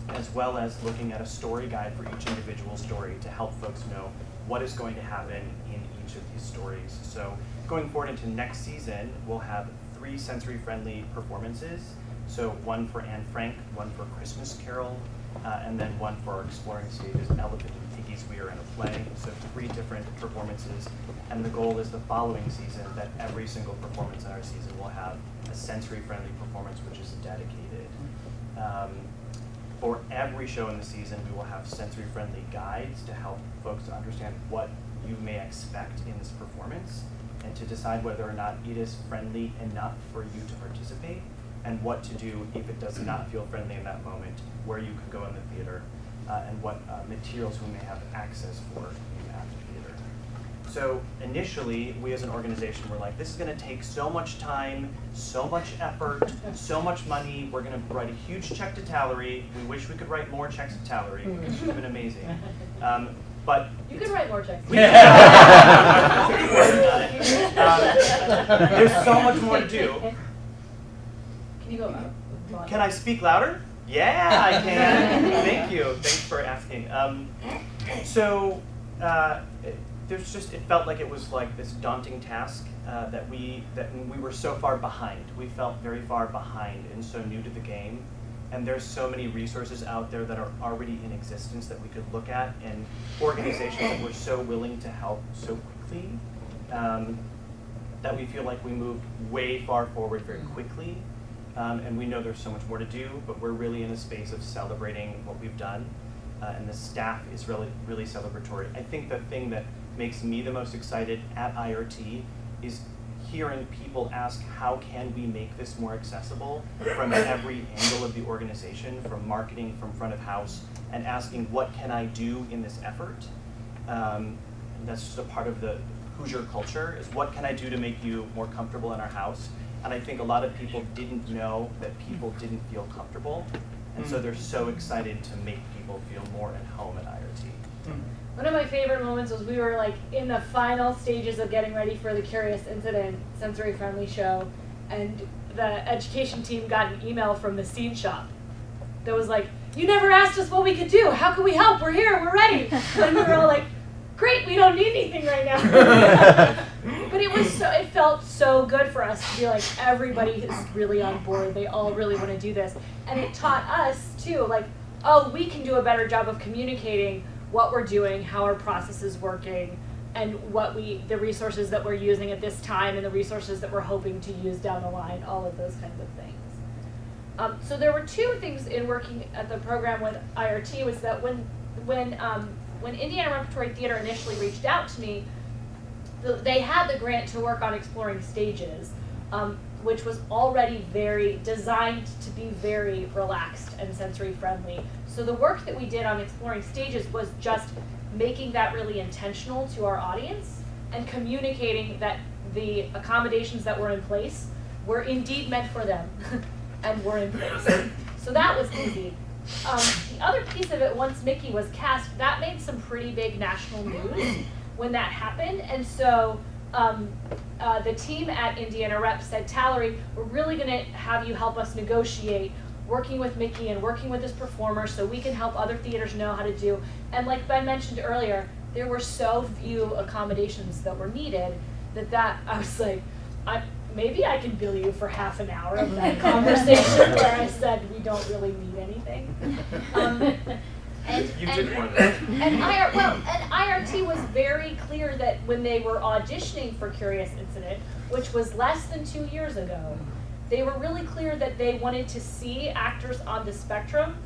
as well as looking at a story guide for each individual story to help folks know what is going to happen in each of these stories. So going forward into next season, we'll have three sensory-friendly performances. So one for Anne Frank, one for Christmas Carol, uh, and then one for our exploring stages, Elephant and Piggy's We Are in a Play. So three different performances. And the goal is the following season that every single performance in our season will have a sensory-friendly performance which is dedicated. Um, for every show in the season, we will have sensory-friendly guides to help folks understand what you may expect in this performance and to decide whether or not it is friendly enough for you to participate and what to do if it does not feel friendly in that moment, where you can go in the theater, uh, and what uh, materials we may have access for you at the theater. So initially, we as an organization were like, this is gonna take so much time, so much effort, so much money. We're gonna write a huge check to Talleri. We wish we could write more checks to Talleri because it's been amazing. Um, but You could write more checks. [LAUGHS] we- [LAUGHS] Um, There's so much more to do. Can you go up? Can I speak louder? Yeah, I [LAUGHS] can. Thank you. Thanks for asking. Um, so uh, it, there's just it felt like it was like this daunting task uh, that we that we were so far behind. We felt very far behind and so new to the game. And there's so many resources out there that are already in existence that we could look at, and organizations that were so willing to help so quickly. Um, that we feel like we moved way far forward very quickly. Um, and we know there's so much more to do, but we're really in a space of celebrating what we've done. Uh, and the staff is really, really celebratory. I think the thing that makes me the most excited at IRT is hearing people ask, how can we make this more accessible from every angle of the organization, from marketing, from front of house, and asking, what can I do in this effort? Um, that's just a part of the Hoosier culture, is what can I do to make you more comfortable in our house? And I think a lot of people didn't know that people didn't feel comfortable. And so hmm. they're so excited to make people feel more at home at IRT. Hmm. One of my favorite moments was we were like in the final stages of getting ready for the Curious Incident sensory friendly show, and the education team got an email from the scene shop that was like, "You never asked us what we could do. How can we help? We're here. We're ready." [LAUGHS] And we were all like, "Great, we don't need anything right now." [LAUGHS] [LAUGHS] but it was so it felt so good for us to be like everybody is really on board. They all really want to do this, and it taught us too, like, oh, we can do a better job of communicating what we're doing, how our process is working, and what we, the resources that we're using at this time and the resources that we're hoping to use down the line, all of those kinds of things. Um, so there were two things in working at the program with IRT was that when, when, um, when Indiana Repertory Theater initially reached out to me, the, they had the grant to work on exploring stages, um, which was already very designed to be very relaxed and sensory friendly. So the work that we did on exploring stages was just making that really intentional to our audience and communicating that the accommodations that were in place were indeed meant for them [LAUGHS] and were in place. So that was easy. Um, the other piece of it, once Mickey was cast, that made some pretty big national news when that happened. And so um, uh, the team at Indiana Rep said, Talleri, we're really going to have you help us negotiate working with Mickey and working with this performer so we can help other theaters know how to do. And like Ben mentioned earlier, there were so few accommodations that were needed that that [LAUGHS] I was like, I maybe I can bill you for half an hour of that [LAUGHS] conversation where I said we don't really need anything. [LAUGHS] Um, and, You and, did more than and IR, well, and IRT was very clear that when they were auditioning for Curious Incident, which was less than two years ago, they were really clear that they wanted to see actors on the spectrum.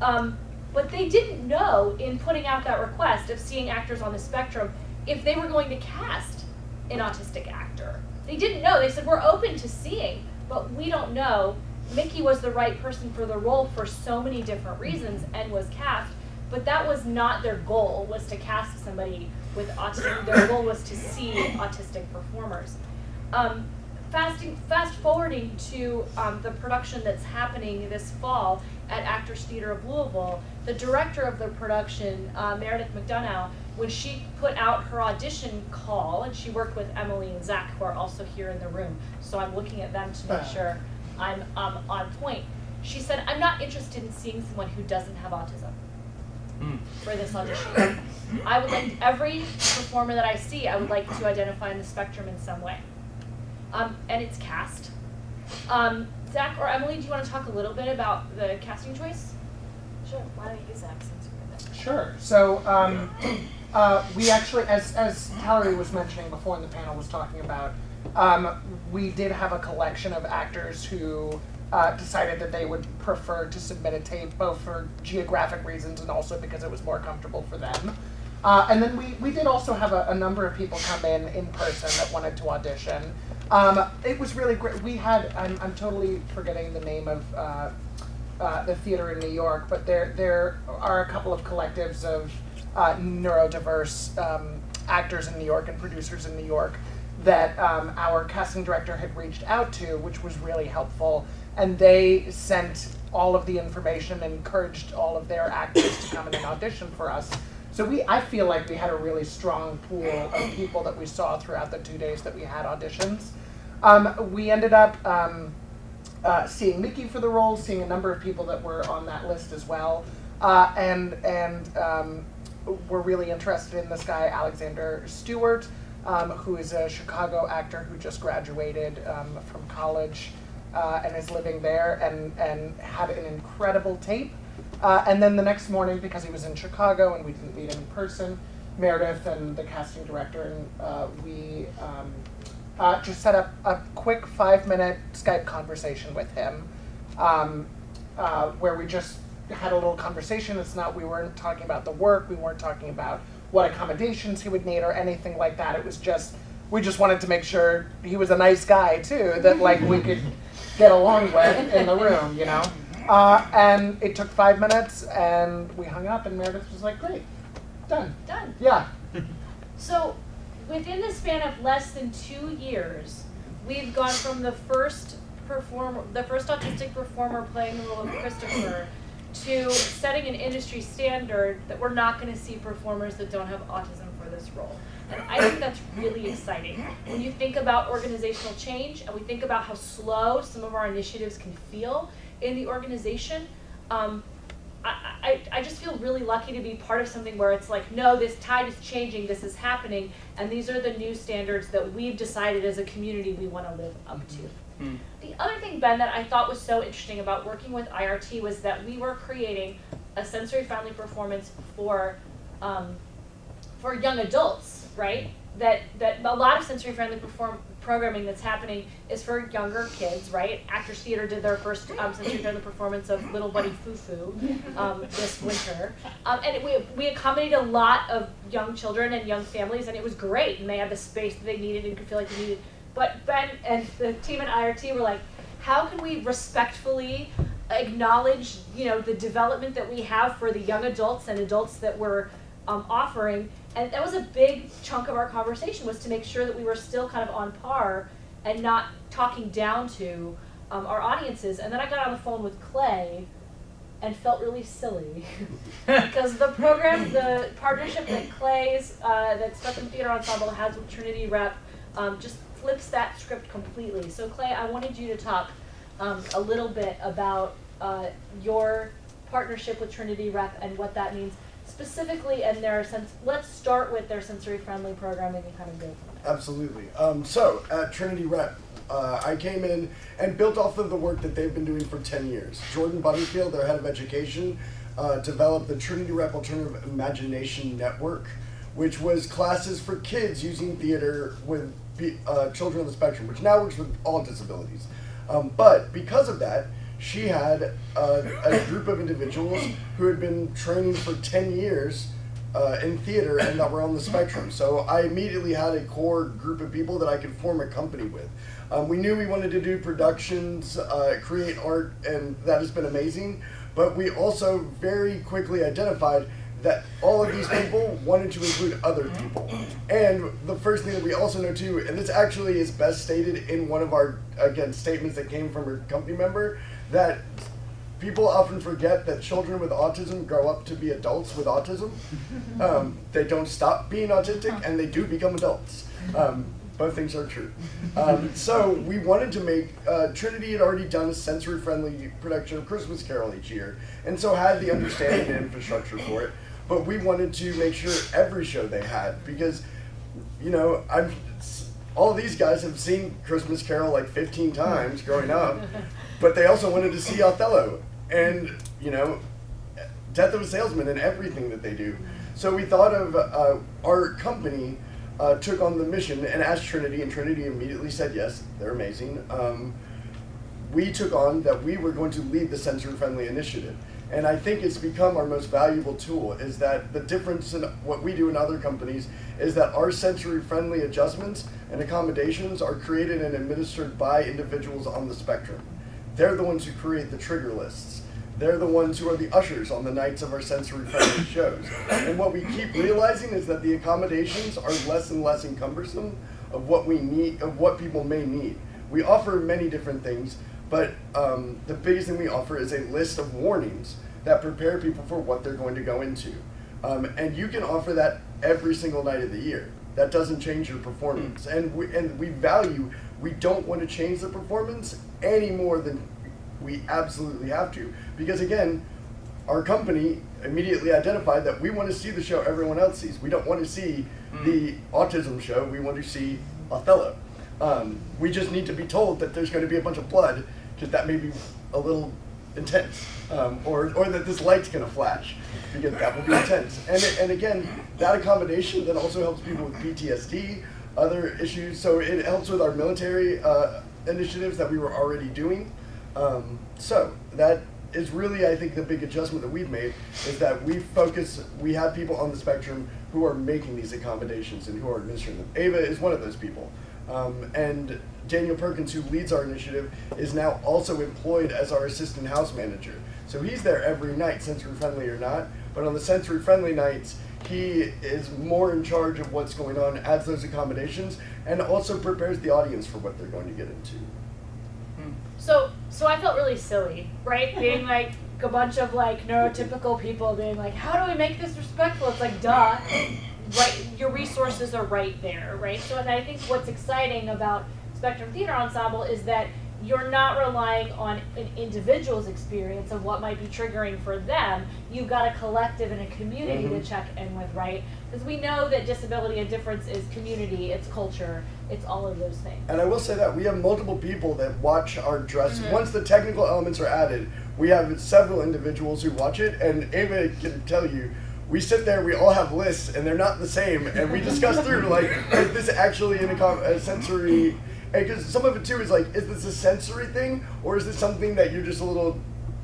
Um, but they didn't know in putting out that request of seeing actors on the spectrum if they were going to cast an autistic actor. They didn't know. They said, we're open to seeing, but we don't know. Mickey was the right person for the role for so many different reasons and was cast, but that was not their goal, was to cast somebody with autism. Their goal was to see autistic performers. Um, fasting, fast forwarding to um, the production that's happening this fall at Actors Theater of Louisville, the director of the production, uh, Meredith McDonough, when she put out her audition call, and she worked with Emily and Zach, who are also here in the room, so I'm looking at them to make sure I'm um, on point. She said, I'm not interested in seeing someone who doesn't have autism for this audition. I would like every performer that I see, I would like to identify in the spectrum in some way. Um, and it's cast. Um, Zach or Emily, do you want to talk a little bit about the casting choice? Sure. Why don't you, Zach, since you're there? Sure. So um, uh, we actually, as as Talleri was mentioning before, and the panel was talking about, um, we did have a collection of actors who uh, decided that they would prefer to submit a tape, both for geographic reasons and also because it was more comfortable for them. Uh, and then we, we did also have a, a number of people come in in person that wanted to audition. Um, it was really great. We had, I'm, I'm totally forgetting the name of uh, uh, the theater in New York, but there there are a couple of collectives of uh, neurodiverse um, actors in New York and producers in New York that um, our casting director had reached out to, which was really helpful. And they sent all of the information and encouraged all of their actors to come in and audition for us. So we, I feel like we had a really strong pool of people that we saw throughout the two days that we had auditions. Um, we ended up um, uh, seeing Mickey for the role, seeing a number of people that were on that list as well, uh, and and um, we're really interested in this guy Alexander Stewart, um, who is a Chicago actor who just graduated um, from college uh, and is living there, and and had an incredible tape. Uh, and then the next morning, because he was in Chicago and we didn't meet him in person, Meredith and the casting director and uh, we um, uh, just set up a quick five minute Skype conversation with him um, uh, where we just had a little conversation. It's not, we weren't talking about the work, we weren't talking about what accommodations he would need or anything like that. It was just, we just wanted to make sure he was a nice guy too, that like we could get along with in the room, you know? Uh, and it took five minutes and we hung up and Meredith was like, great, done. Done. Yeah. So, within the span of less than two years, we've gone from the first performer, the first autistic performer playing the role of Christopher, to setting an industry standard that we're not going to see performers that don't have autism for this role. And I think that's really exciting. When you think about organizational change and we think about how slow some of our initiatives can feel in the organization, um, I, I, I just feel really lucky to be part of something where it's like, no, this tide is changing, this is happening, and these are the new standards that we've decided as a community we want to live up to. Hmm. The other thing, Ben, that I thought was so interesting about working with IRT was that we were creating a sensory friendly performance for um, for young adults right? That that a lot of sensory friendly perform programming that's happening is for younger kids, right? Actors Theater did their first um, sensory friendly performance of Little Bunny Foo Foo um, this winter, um, and it, we we accommodated a lot of young children and young families, and it was great. And they had the space that they needed and could feel like they needed. But Ben and the team at IRT were like, how can we respectfully acknowledge, you know, the development that we have for the young adults and adults that we're um, offering, and that was a big chunk of our conversation was to make sure that we were still kind of on par and not talking down to um, our audiences. And then I got on the phone with Clay and felt really silly [LAUGHS] because the program, the partnership that Clay's, uh, that Spectrum Theater Ensemble has with Trinity Rep, um, just flips that script completely. So Clay, I wanted you to talk um, a little bit about uh, your partnership with Trinity Rep and what that means specifically and their sense. Let's start with their sensory friendly programming and kind of go. Absolutely. Um, so at Trinity Rep, uh, I came in and built off of the work that they've been doing for 10 years. Jordan Butterfield, their head of education, uh, developed the Trinity Rep Alternative Imagination Network, which was classes for kids using theater with uh, children on the spectrum, which now works with all disabilities. Um, but because of that, she had uh, a group of individuals who had been training for 10 years uh, in theater and that were on the spectrum. So I immediately had a core group of people that I could form a company with. Um, we knew we wanted to do productions, uh, create art, and that has been amazing. But we also very quickly identified that all of these people wanted to include other people. And the first thing that we also know too, and this actually is best stated in one of our, again, statements that came from a company member, that people often forget that children with autism grow up to be adults with autism. [LAUGHS] Um, they don't stop being autistic and they do become adults. Um, both things are true. Um, [LAUGHS] so we wanted to make, uh, Trinity had already done a sensory friendly production of Christmas Carol each year, and so had the understanding and infrastructure for it. But we wanted to make sure every show they had, because, you know, I'm, all these guys have seen Christmas Carol like 15 times growing up, [LAUGHS] but they also wanted to see Othello and you know, Death of a Salesman and everything that they do. So we thought of uh, our company uh, took on the mission and asked Trinity, and Trinity immediately said yes. They're amazing. Um, we took on that we were going to lead the sensory-friendly initiative. And I think it's become our most valuable tool is that the difference in what we do in other companies is that our sensory friendly adjustments and accommodations are created and administered by individuals on the spectrum. They're the ones who create the trigger lists. They're the ones who are the ushers on the nights of our sensory friendly [COUGHS] shows. And what we keep realizing is that the accommodations are less and less encumbersome of what we need, of what people may need. We offer many different things, but um, the biggest thing we offer is a list of warnings that prepare people for what they're going to go into. Um, and you can offer that every single night of the year. That doesn't change your performance. And we, and we value, we don't want to change the performance any more than we absolutely have to. Because again, our company immediately identified that we want to see the show everyone else sees. We don't want to see mm. the autism show, we want to see Othello. Um, we just need to be told that there's going to be a bunch of blood, because that may be a little intense. Um, or, or that this light's going to flash, because that will be intense. And, and again, that accommodation that also helps people with PTSD, other issues. So it helps with our military uh, initiatives that we were already doing. Um, so that is really, I think, the big adjustment that we've made is that we focus, we have people on the spectrum who are making these accommodations and who are administering them. Ava is one of those people. Um, and Daniel Perkins, who leads our initiative, is now also employed as our assistant house manager. So he's there every night, sensory friendly or not. But on the sensory friendly nights, he is more in charge of what's going on, adds those accommodations, and also prepares the audience for what they're going to get into. Hmm. So, so I felt really silly, right? Being [LAUGHS] like a bunch of like neurotypical people being like, how do we make this respectful? It's like, duh, right? Your resources are right there, right? So, and I think what's exciting about Spectrum Theater Ensemble is that you're not relying on an individual's experience of what might be triggering for them. You've got a collective and a community mm-hmm. to check in with, right? Because we know that disability and difference is community, it's culture, it's all of those things. And I will say that we have multiple people that watch our dress. Mm-hmm. Once the technical elements are added, we have several individuals who watch it, and Ava can tell you we sit there, we all have lists, and they're not the same, and we discuss through like, is this actually in a, com- a sensory? And because some of it too is like, is this a sensory thing, or is this something that you're just a little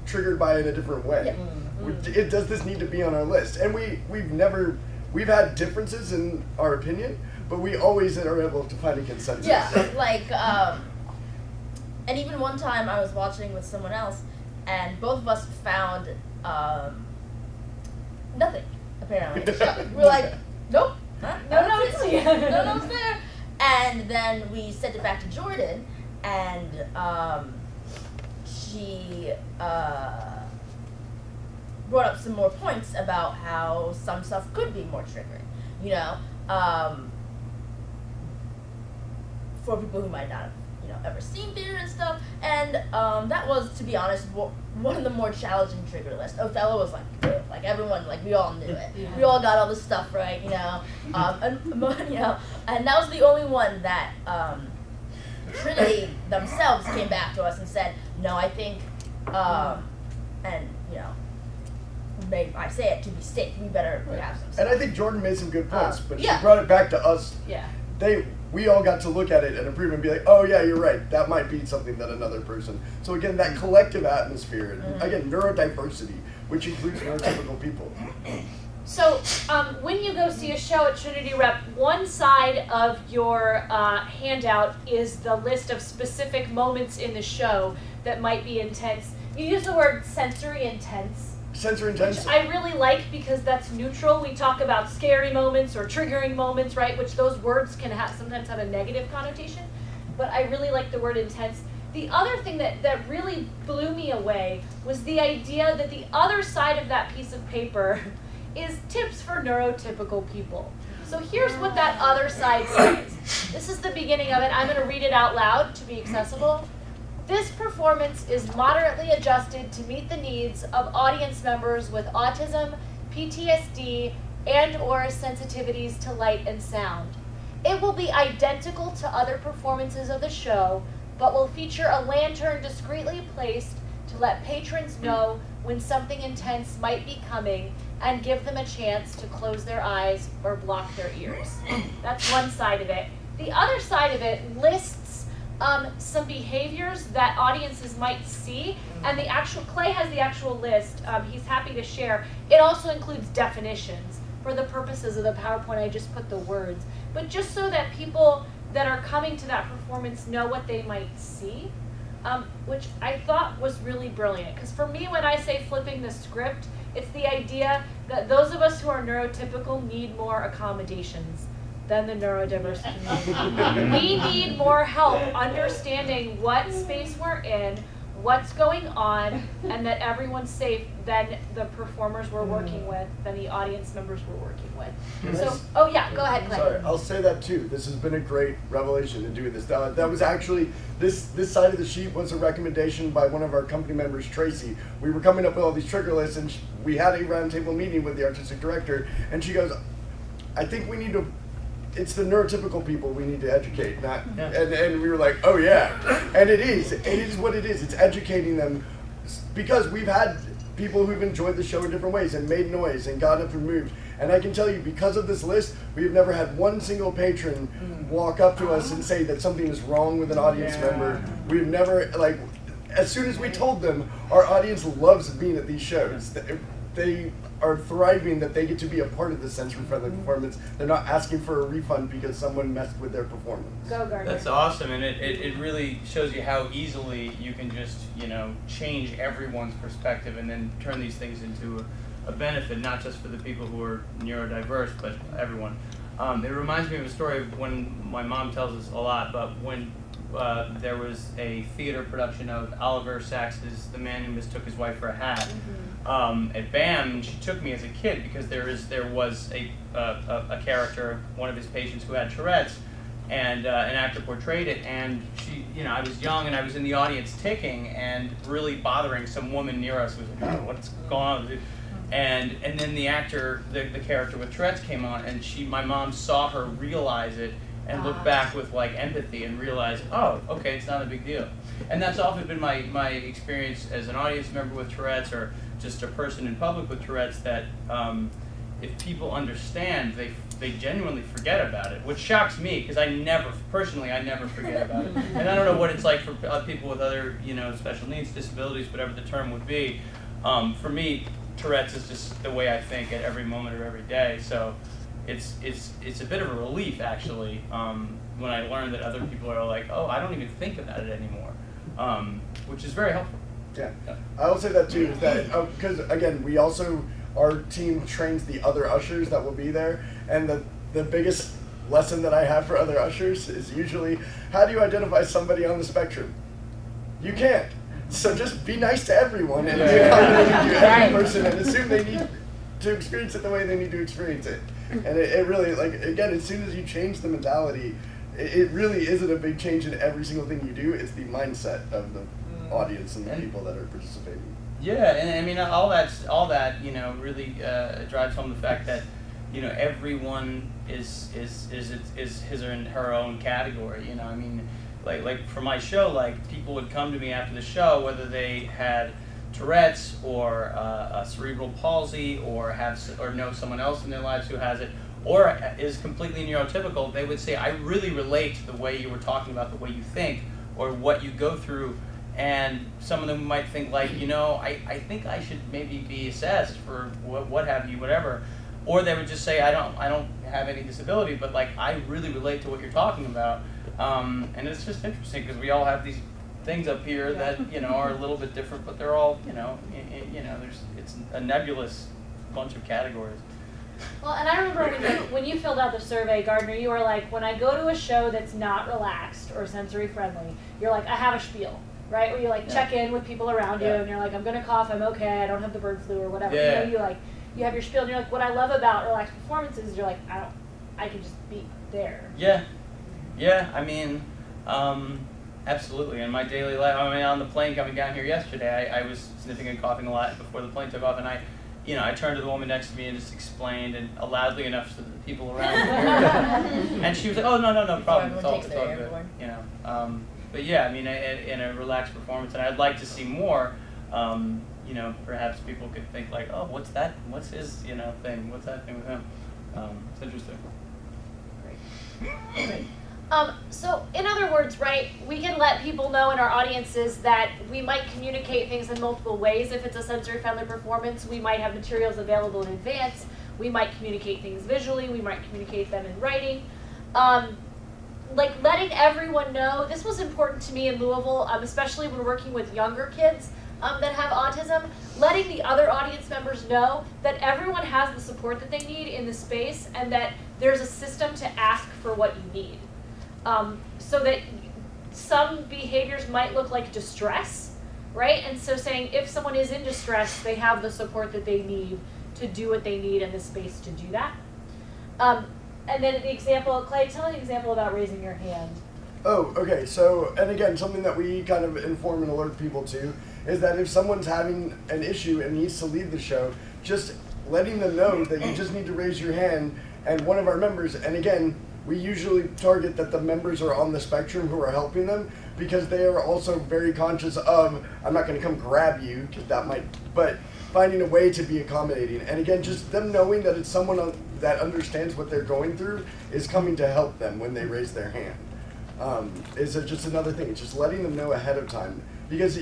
triggered by in a different way? Would- It, does this need to be on our list? And we we've never we've had differences in our opinion, but we always are able to find a consensus. Yeah, like, um, and even one time I was watching with someone else, and both of us found um, nothing. Apparently, we [LAUGHS] we're like, nope, huh? No nothing's notes. there. no it's there. And then we sent it back to Jordan, and um, she uh, brought up some more points about how some stuff could be more triggering. You know, um, for people who might not have you know ever seen theater and stuff. And um, that was, to be honest, wo- one of the more challenging trigger lists. Othello was like, "Ugh," like everyone, like we all knew it. We all got all the stuff right, you know. Um, and [LAUGHS] you know, and that was the only one that um, Trinity themselves came back to us and said, no, I think, um, and you know. May I say it to be safe? We better have some. And. I think Jordan made some good points, Uh, but yeah. she brought it back to us. Yeah. They we all got to look at it and approve and be like, oh yeah, you're right. That might be something that another person. So again, that collective atmosphere, and again, neurodiversity, which includes neurotypical people. So, um, when you go see a show at Trinity Rep, one side of your uh, handout is the list of specific moments in the show that might be intense. You use the word sensory intense, Sensory which. I really like because that's neutral. We talk about scary moments or triggering moments, right? Which those words can have sometimes have a negative connotation, but I really like the word intense. The other thing that, that really blew me away was the idea that the other side of that piece of paper [LAUGHS] is tips for neurotypical people. So here's what that other side says. This is the beginning of it. I'm going to read it out loud to be accessible. This performance is moderately adjusted to meet the needs of audience members with autism, PTSD, and or sensitivities to light and sound. It will be identical to other performances of the show, but will feature a lantern discreetly placed to let patrons know when something intense might be coming and give them a chance to close their eyes or block their ears. That's one side of it. The other side of it lists um, some behaviors that audiences might see, and the actual Clay has the actual list. Um, he's happy to share. It also includes definitions. For the purposes of the PowerPoint, I just put the words, but just so that people that are coming to that performance know what they might see, um, which I thought was really brilliant. Because for me, when I say flipping the script, it's the idea that those of us who are neurotypical need more accommodations than the neurodiverse community. [LAUGHS] we need more help understanding what space we're in, what's going on, and that everyone's safe than the performers we're working mm. with, than the audience members we're working with. So, oh yeah, go ahead, Clay. Sorry, I'll say that too. This has been a great revelation in doing this. That, that was actually this this side of the sheet was a recommendation by one of our company members, Tracy. We were coming up with all these trigger lists, and sh we had a roundtable meeting with the artistic director, and she goes, "I think we need to." It's the neurotypical people we need to educate, not Yeah. and, and we were like, oh yeah, and it is, it is what it is. It's educating them because we've had people who've enjoyed the show in different ways and made noise and got up and moved. And I can tell you, because of this list, we've never had one single patron mm. walk up to us and say that something is wrong with an audience Yeah. member. We've never like, as soon as we told them, our audience loves being at these shows. They- They are thriving that they get to be a part of the sensory friendly performance. They're not asking for a refund because someone messed with their performance. Go Gardner. That's awesome, and it, it, it really shows you how easily you can just, you know, change everyone's perspective and then turn these things into a, a benefit, not just for the people who are neurodiverse, but everyone. Um, it reminds me of a story of when my mom tells us a lot, but when uh, there was a theater production of Oliver Sacks's The Man Who Mistook His Wife for a Hat um, at BAM, and she took me as a kid because there is there was a, uh, a a character, one of his patients who had Tourette's, and uh, an actor portrayed it, and she, you know, I was young and I was in the audience ticking and really bothering some woman near us was like, oh, what's going on? And and then the actor, the, the character with Tourette's came on, and she, my mom saw her realize it and look Ah. back with like empathy and realize, oh, okay, it's not a big deal. And that's often been my, my experience as an audience member with Tourette's or just a person in public with Tourette's that um, if people understand, they they genuinely forget about it, which shocks me because I never personally I never forget about it, [LAUGHS] and I don't know what it's like for uh, people with other you know special needs, disabilities, whatever the term would be. Um, for me, Tourette's is just the way I think at every moment of every day. So it's it's it's a bit of a relief actually um, when I learn that other people are like, oh, I don't even think about it anymore, um, which is very helpful. Yeah. Yeah. I will say that too, is that because again, we also our team trains the other ushers that will be there, and the the biggest lesson that I have for other ushers is usually how do you identify somebody on the spectrum? You can't. So just be nice to everyone and be accommodating to every [LAUGHS] person and assume they need to experience it the way they need to experience it. And it, it really like again, as soon as you change the mentality, it, it really isn't a big change in every single thing you do. It's the mindset of the audience and the And- people that are participating. Yeah, and I mean all that's all that you know really uh, drives home the fact that you know everyone is is is is, is his or her own category. You know, I mean, like like for my show, like people would come to me after the show whether they had Tourette's or uh, a cerebral palsy or have or know someone else in their lives who has it or is completely neurotypical. They would say, I really relate to the way you were talking about the way you think or what you go through and some of them might think like you know I, I think I should maybe be assessed for what, what have you whatever or they would just say I don't I don't have any disability but like I really relate to what you're talking about um, and it's just interesting because we all have these things up here that you know are a little bit different but they're all you know i- you know there's it's a nebulous bunch of categories Well, and I remember when you, [LAUGHS] when you filled out the survey, Gardner, you were like, when I go to a show that's not relaxed or sensory friendly, you're like, I have a spiel, right? Where you like Yeah. check in with people around you, and you're like, I'm gonna cough, I'm okay, I don't have the bird flu or whatever. Yeah. You know, you like, you have your spiel, and you're like, what I love about relaxed performances is you're like, I don't, I can just be there. Yeah, yeah. I mean, um, absolutely. In my daily life, I mean, on the plane coming down here yesterday, I, I was sniffing and coughing a lot before the plane took off, and I, you know, I turned to the woman next to me and just explained, and loudly enough so that the people around me heard. [LAUGHS] and she was like, "Oh no, no, no problem. It's all, it's all good." airborne. You know. Um, but yeah, I mean, in, in a relaxed performance, and I'd like to see more. Um, you know, perhaps people could think like, "Oh, what's that? What's his, you know, thing? What's that thing with him?" Um, it's interesting. [LAUGHS] Um, so in other words, right, we can let people know in our audiences that we might communicate things in multiple ways. If it's a sensory friendly performance, we might have materials available in advance. We might communicate things visually. We might communicate them in writing. Um, like letting everyone know this was important to me in Louisville, um, especially when working with younger kids um, that have autism. Letting the other audience members know that everyone has the support that they need in the space, and that there's a system to ask for what you need. Um, so that some behaviors might look like distress, right? And so saying if someone is in distress, they have the support that they need to do what they need and the space to do that. Um, and then the example, Clay, tell an example about raising your hand. Oh, okay. So, and again, something that we kind of inform and alert people to is that if someone's having an issue and needs to leave the show, just letting them know that you just need to raise your hand and one of our members, and again, we usually target that the members are on the spectrum who are helping them because they are also very conscious of, I'm not going to come grab you because that might, but finding a way to be accommodating. And again, just them knowing that it's someone that understands what they're going through is coming to help them when they raise their hand um, is just another thing. It's just letting them know ahead of time because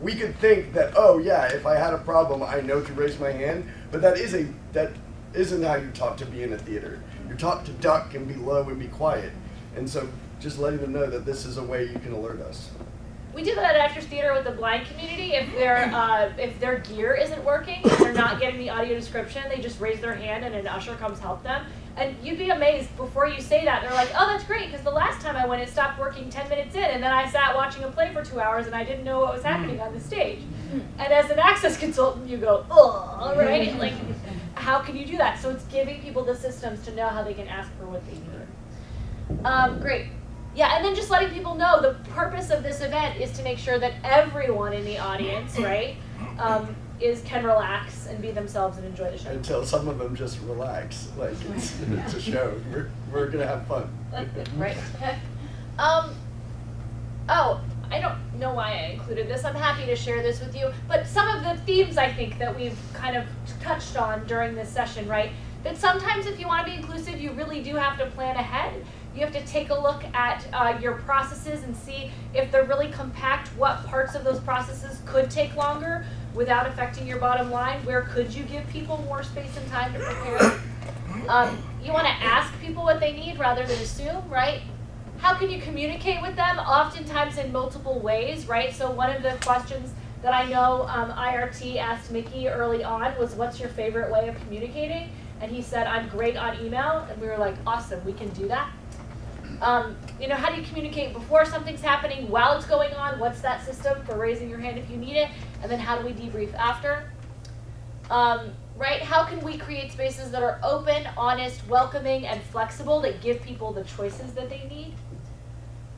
we could think that oh yeah, if I had a problem, I know to raise my hand, but that is a that isn't how you talk to be in a theater. You're taught to duck and be low and be quiet, and so just letting them know that this is a way you can alert us. We do that at Actors Theater with the blind community. If their uh, if their gear isn't working, if they're not getting the audio description, they just raise their hand and an usher comes help them. And you'd be amazed before you say that. They're like, "Oh, that's great," because the last time I went, it stopped working ten minutes in, and then I sat watching a play for two hours, and I didn't know what was happening on the stage. And as an access consultant, you go, "Oh, right." Like, how can you do that? So it's giving people the systems to know how they can ask for what they need. Um, great. Yeah, and then just letting people know the purpose of this event is to make sure that everyone in the audience, right, um, is can relax and be themselves and enjoy the show. Until some of them just relax, like it's, [LAUGHS] it's a show. We're we're gonna have fun. [LAUGHS] right. [LAUGHS] Um. Oh, know. why I included this. I'm happy to share this with you. But some of the themes I think that we've kind of touched on during this session, right? That sometimes if you want to be inclusive, you really do have to plan ahead. You have to take a look at uh, your processes and see if they're really compact, what parts of those processes could take longer without affecting your bottom line. Where could you give people more space and time to prepare? Um, you want to ask people what they need rather than assume, right? How can you communicate with them? Oftentimes in multiple ways, right? So one of the questions that I know um, IRT asked Mickey early on was, "What's your favorite way of communicating?" And he said, "I'm great on email." And we were like, "Awesome, we can do that." Um, you know, how do you communicate before something's happening, while it's going on? What's that system for raising your hand if you need it? And then how do we debrief after? Um, right? How can we create spaces that are open, honest, welcoming, and flexible that give people the choices that they need?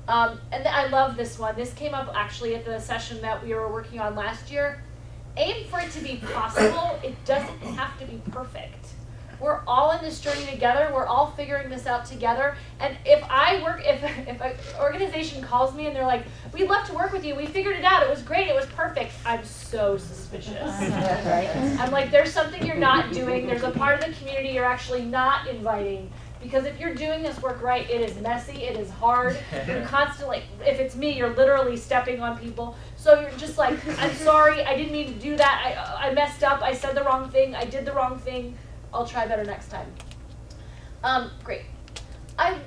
Um, and I love this one. This came up actually at the session that we were working on last year. Aim for it to be possible. It doesn't have to be perfect. We're all in this journey together. We're all figuring this out together. And if I work, if [LAUGHS] if an organization calls me and they're like, "We'd love to work with you. We figured it out. It was great. It was perfect," I'm so suspicious. [LAUGHS] I'm like, "There's something you're not doing. There's a part of the community you're actually not inviting." Because if you're doing this work right, it is messy, it is hard. [LAUGHS] You're constantly, if it's me, you're literally stepping on people. So you're just like, I'm [LAUGHS] sorry, I didn't mean to do that. I, I messed up. I said the wrong thing. I did the wrong thing. I'll try better next time. Um, great. I,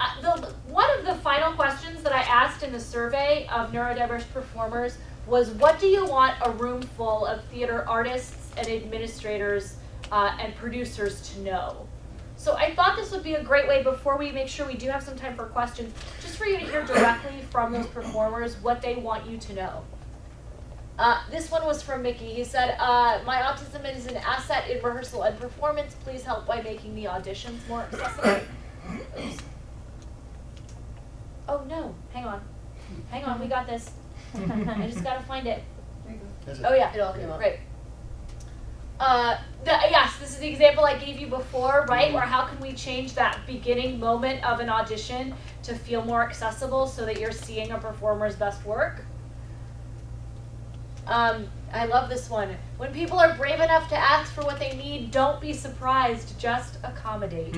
I the, one of the final questions that I asked in the survey of neurodiverse performers was, what do you want a room full of theater artists and administrators uh, and producers to know? So I thought this would be a great way before we make sure we do have some time for questions, just for you to hear directly from those performers what they want you to know. Uh, this one was from Mickey. He said, uh, My autism is an asset in rehearsal and performance. Please help by making the auditions more accessible. Oops. Oh no, hang on. Hang on, we got this. [LAUGHS] I just gotta find it. Oh yeah, It all came up. Right. Uh, the, yes, this is the example I gave you before, right? Where how can we change that beginning moment of an audition to feel more accessible so that you're seeing a performer's best work? Um, I love this one. When people are brave enough to ask for what they need, don't be surprised, just accommodate.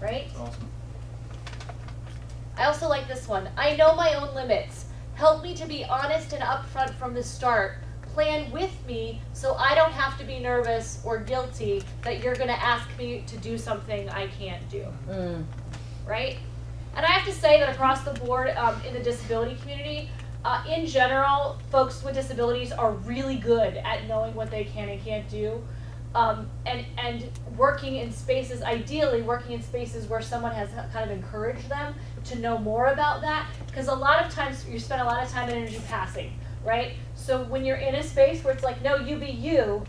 Right? Awesome. I also like this one. I know my own limits. Help me to be honest and upfront from the start. Plan with me so I don't have to be nervous or guilty that you're going to ask me to do something I can't do. Mm. Right? And I have to say that across the board um, in the disability community, uh, in general, folks with disabilities are really good at knowing what they can and can't do. Um, and and working in spaces, ideally working in spaces where someone has kind of encouraged them to know more about that, because a lot of times you spend a lot of time and energy passing, right? So when you're in a space where it's like, no, you be you,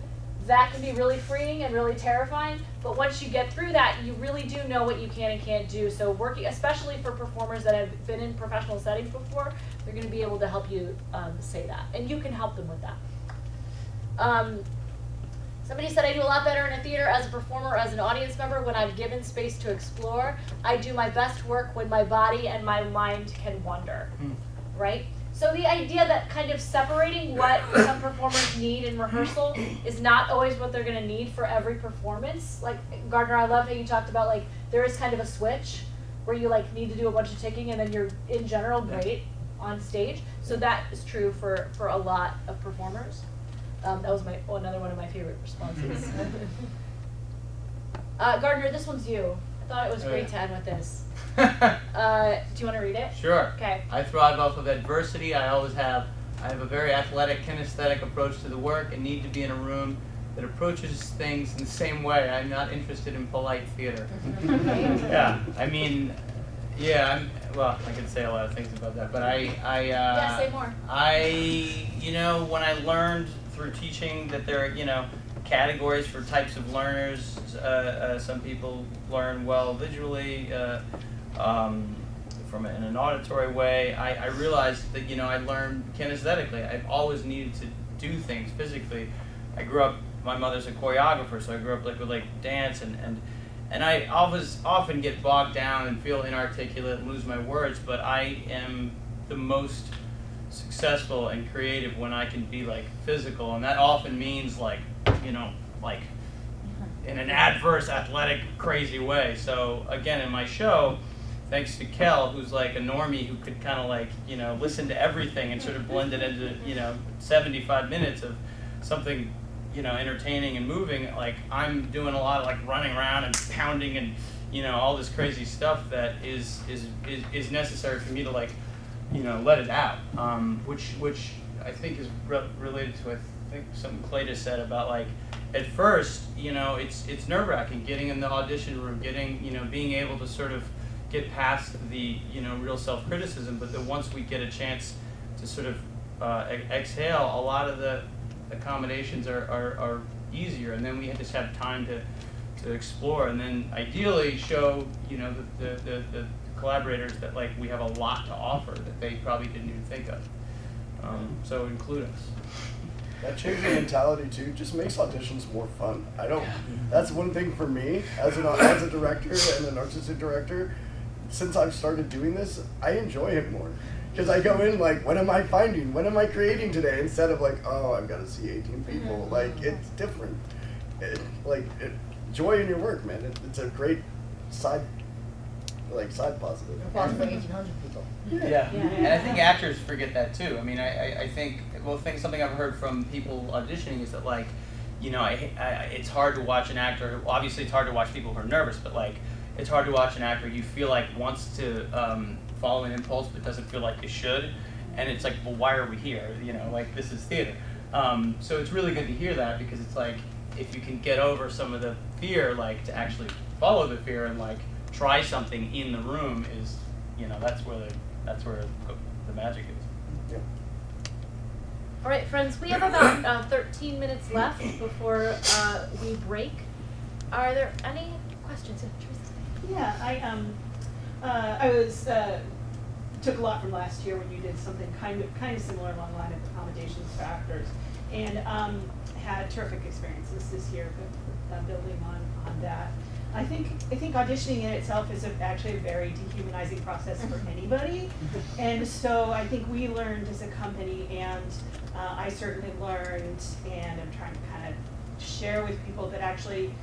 that can be really freeing and really terrifying. But once you get through that, you really do know what you can and can't do. So working, especially for performers that have been in professional settings before, they're going to be able to help you um, say that, and you can help them with that. Um, Somebody said I do a lot better in a theater as a performer, or as an audience member when I'm given space to explore. I do my best work when my body and my mind can wander. Hmm. Right? So the idea that kind of separating what some performers need in rehearsal is not always what they're gonna need for every performance. Like Gardner, I love how you talked about like there is kind of a switch where you like need to do a bunch of ticking and then you're in general great on stage. So that is true for for a lot of performers. Um, that was my oh, another one of my favorite responses. [LAUGHS] uh, Gardner, this one's you. I thought it was Oh, great yeah. to end with this. [LAUGHS] Uh, do you want to read it? Sure. Okay. I thrive off of adversity. I always have. I have a very athletic, kinesthetic approach to the work and need to be in a room that approaches things in the same way. I'm not interested in polite theater. [LAUGHS] yeah, [LAUGHS] I mean, yeah, I'm, well, I could say a lot of things about that, but I, I, uh, Yeah, say more. I, you know, when I learned through teaching that there are, you know, categories for types of learners. Uh, uh, some people learn well visually, uh, um, from a, in an auditory way. I, I realized that, you know, I learned kinesthetically. I've always needed to do things physically. I grew up. My mother's a choreographer, so I grew up like with like dance and and and I always often get bogged down and feel inarticulate and lose my words. But I am the most successful and creative when I can be like physical, and that often means like you know like in an adverse athletic crazy way. So again, in my show, thanks to Kel, who's like a normie who could kind of like you know listen to everything and sort of blend it into you know 75 minutes of something you know entertaining and moving. Like I'm doing a lot of like running around and pounding and you know all this crazy stuff that is is is, is necessary for me to like you know let it out, um, which which I think is re- related to I think something Clay just said about like at first, you know, it's it's nerve wracking getting in the audition room, getting you know, being able to sort of get past the you know real self criticism. But then once we get a chance to sort of uh, e- exhale, a lot of the accommodations are, are, are easier, and then we just have time to to explore, and then ideally show you know the the, the, the collaborators that like we have a lot to offer that they probably didn't even think of. Um, so include us. That change in mentality too just makes auditions more fun. I don't. That's one thing for me as an as a director and an artistic director. Since I've started doing this, I enjoy it more because I go in like, what am I finding? What am I creating today? Instead of like, oh, I've got to see 18 mm-hmm. people. Like it's different. It, like it, joy in your work, man. It, it's a great side, like side positive. Applause for 1,800 people. Yeah. and I think actors forget that too. I mean, I, I, I think well, think something I've heard from people auditioning is that like, you know, I, I it's hard to watch an actor. Obviously, it's hard to watch people who are nervous, but like, it's hard to watch an actor you feel like wants to um, follow an impulse but doesn't feel like they should, and it's like, well, why are we here? You know, like this is theater. Um, so it's really good to hear that because it's like if you can get over some of the fear, like to actually follow the fear and like try something in the room is, you know, that's where the that's where the magic is. Yeah. All right, friends, we have about uh, 13 minutes left before uh, we break. Are there any questions? Yeah, I um, uh, I was uh, took a lot from last year when you did something kind of kind of similar along the line of accommodations for actors, and um, had terrific experiences this year, uh, building on on that. I think I think auditioning in itself is a, actually a very dehumanizing process for anybody, and so I think we learned as a company, and uh, I certainly learned, and I'm trying to kind of share with people that actually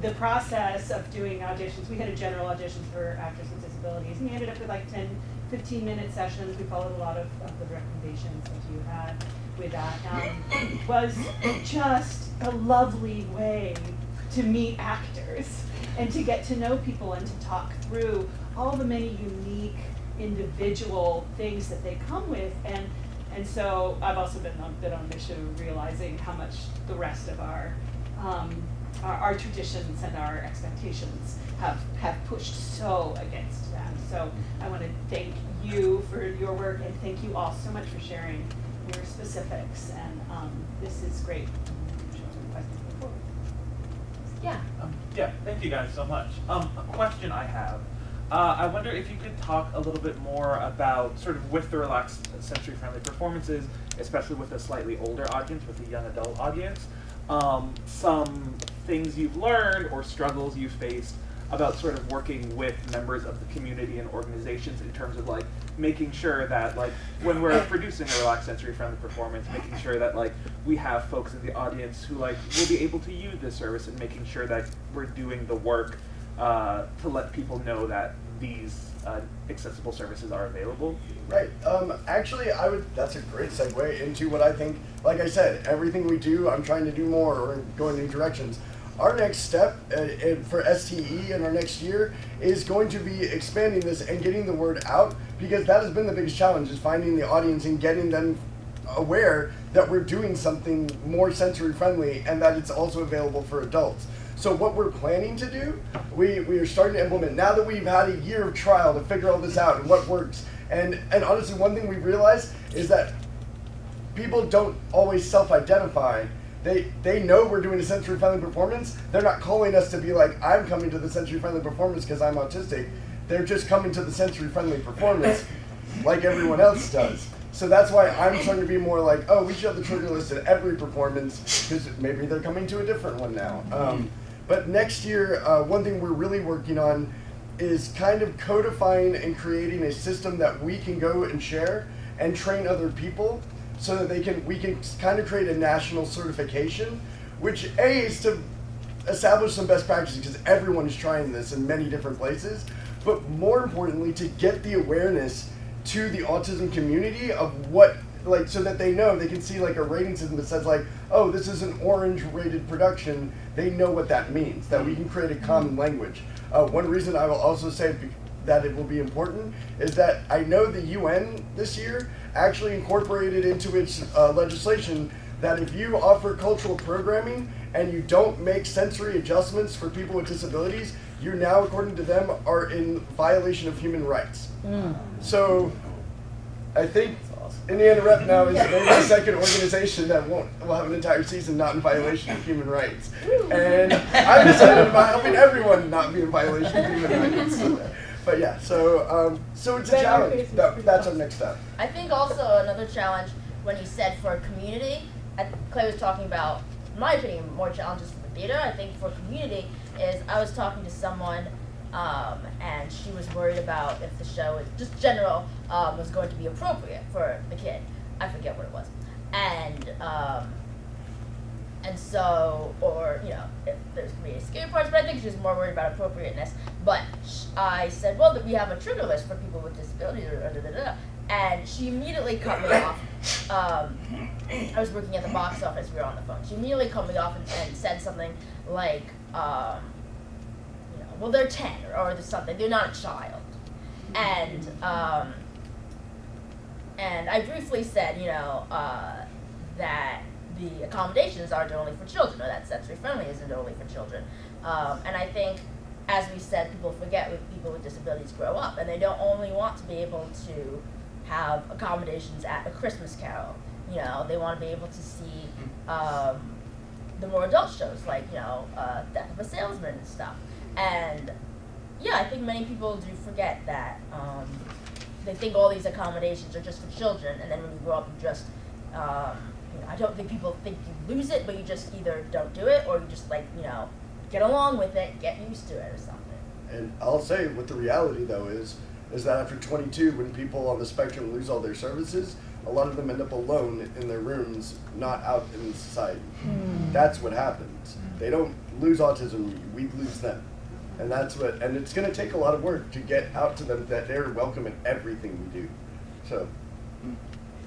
the process of doing auditions, we had a general audition for actors with disabilities, and we ended up with like 10, 15 minute sessions. We followed a lot of, of the recommendations that you had with that. Um, was just a lovely way to meet actors and to get to know people and to talk through all the many unique individual things that they come with and and so I've also been on been on mission of realizing how much the rest of our um, our, our traditions and our expectations have have pushed so against that. So I want to thank you for your work and thank you all so much for sharing your specifics and um, this is great. Yeah. Um, yeah, thank you guys so much. Um, a question I have. Uh, I wonder if you could talk a little bit more about sort of with the relaxed sensory friendly performances, especially with a slightly older audience, with a young adult audience, um, some things you've learned or struggles you've faced about sort of working with members of the community and organizations in terms of like making sure that like when we're producing a relaxed sensory friendly performance making sure that like we have folks in the audience who like will be able to use this service and making sure that we're doing the work uh, to let people know that these uh, accessible services are available Right. Um, actually, I would. That's a great segue into what I think. Like I said, everything we do, I'm trying to do more or go in new directions. Our next step uh, for STE in our next year is going to be expanding this and getting the word out because that has been the biggest challenge is finding the audience and getting them aware that we're doing something more sensory friendly and that it's also available for adults. So what we're planning to do, we, we are starting to implement now that we've had a year of trial to figure all this out and what works. And and honestly, one thing we realized is that people don't always self-identify. They they know we're doing a sensory friendly performance. They're not calling us to be like, I'm coming to the sensory friendly performance because I'm autistic. They're just coming to the sensory friendly performance [LAUGHS] like everyone else does. So that's why I'm trying to be more like, oh, we should have the trigger list at every performance because maybe they're coming to a different one now. Um, but next year, uh, one thing we're really working on is kind of codifying and creating a system that we can go and share and train other people so that they can we can kind of create a national certification, which a is to establish some best practices because everyone is trying this in many different places, but more importantly to get the awareness to the autism community of what like so that they know they can see like a rating system that says like oh this is an orange rated production. They know what that means that we can create a common language. Uh, one reason i will also say that it will be important is that i know the un this year actually incorporated into its uh, legislation that if you offer cultural programming and you don't make sensory adjustments for people with disabilities you now according to them are in violation of human rights. So I think Indiana Rep now is maybe the second organization that won't will have an entire season not in violation of human rights. And I'm excited about helping everyone not be in violation of human rights. But yeah, so um, so it's a Better challenge. That, that's our next step. I think also another challenge when he said for community, I, Clay was talking about, in my opinion, more challenges for the theater. I think for community is I was talking to someone, um, and she was worried about if the show, is, just general, um, was going to be appropriate for the kid. I forget what it was, and um, and so, or you know, if there's gonna be any scary parts, but I think she's more worried about appropriateness. But I said, well, that we have a trigger list for people with disabilities, or da, da, da, and she immediately cut me off. Um, I was working at the box office. We were on the phone. She immediately cut me off and, and said something like, um, well, they're ten or, or something. They're not a child, and um, and I briefly said, you know, uh, that the accommodations aren't only for children, or that sensory friendly isn't only for children. Um, and I think, as we said, people forget when people with disabilities grow up, and they don't only want to be able to have accommodations at a Christmas Carol. You know, they want to be able to see um, the more adult shows, like you know, uh, Death of a Salesman and stuff. And yeah, I think many people do forget that. Um, they think all these accommodations are just for children, and then when you grow up, you just, um, you know, I don't think people think you lose it, but you just either don't do it or you just like, you know, get along with it, get used to it or something. And I'll say what the reality though is is that after 22, when people on the spectrum lose all their services, a lot of them end up alone in their rooms, not out in society. That's what happens. They don't lose autism; we lose them, and that's what. And it's going to take a lot of work to get out to them that they're welcome in everything we do. So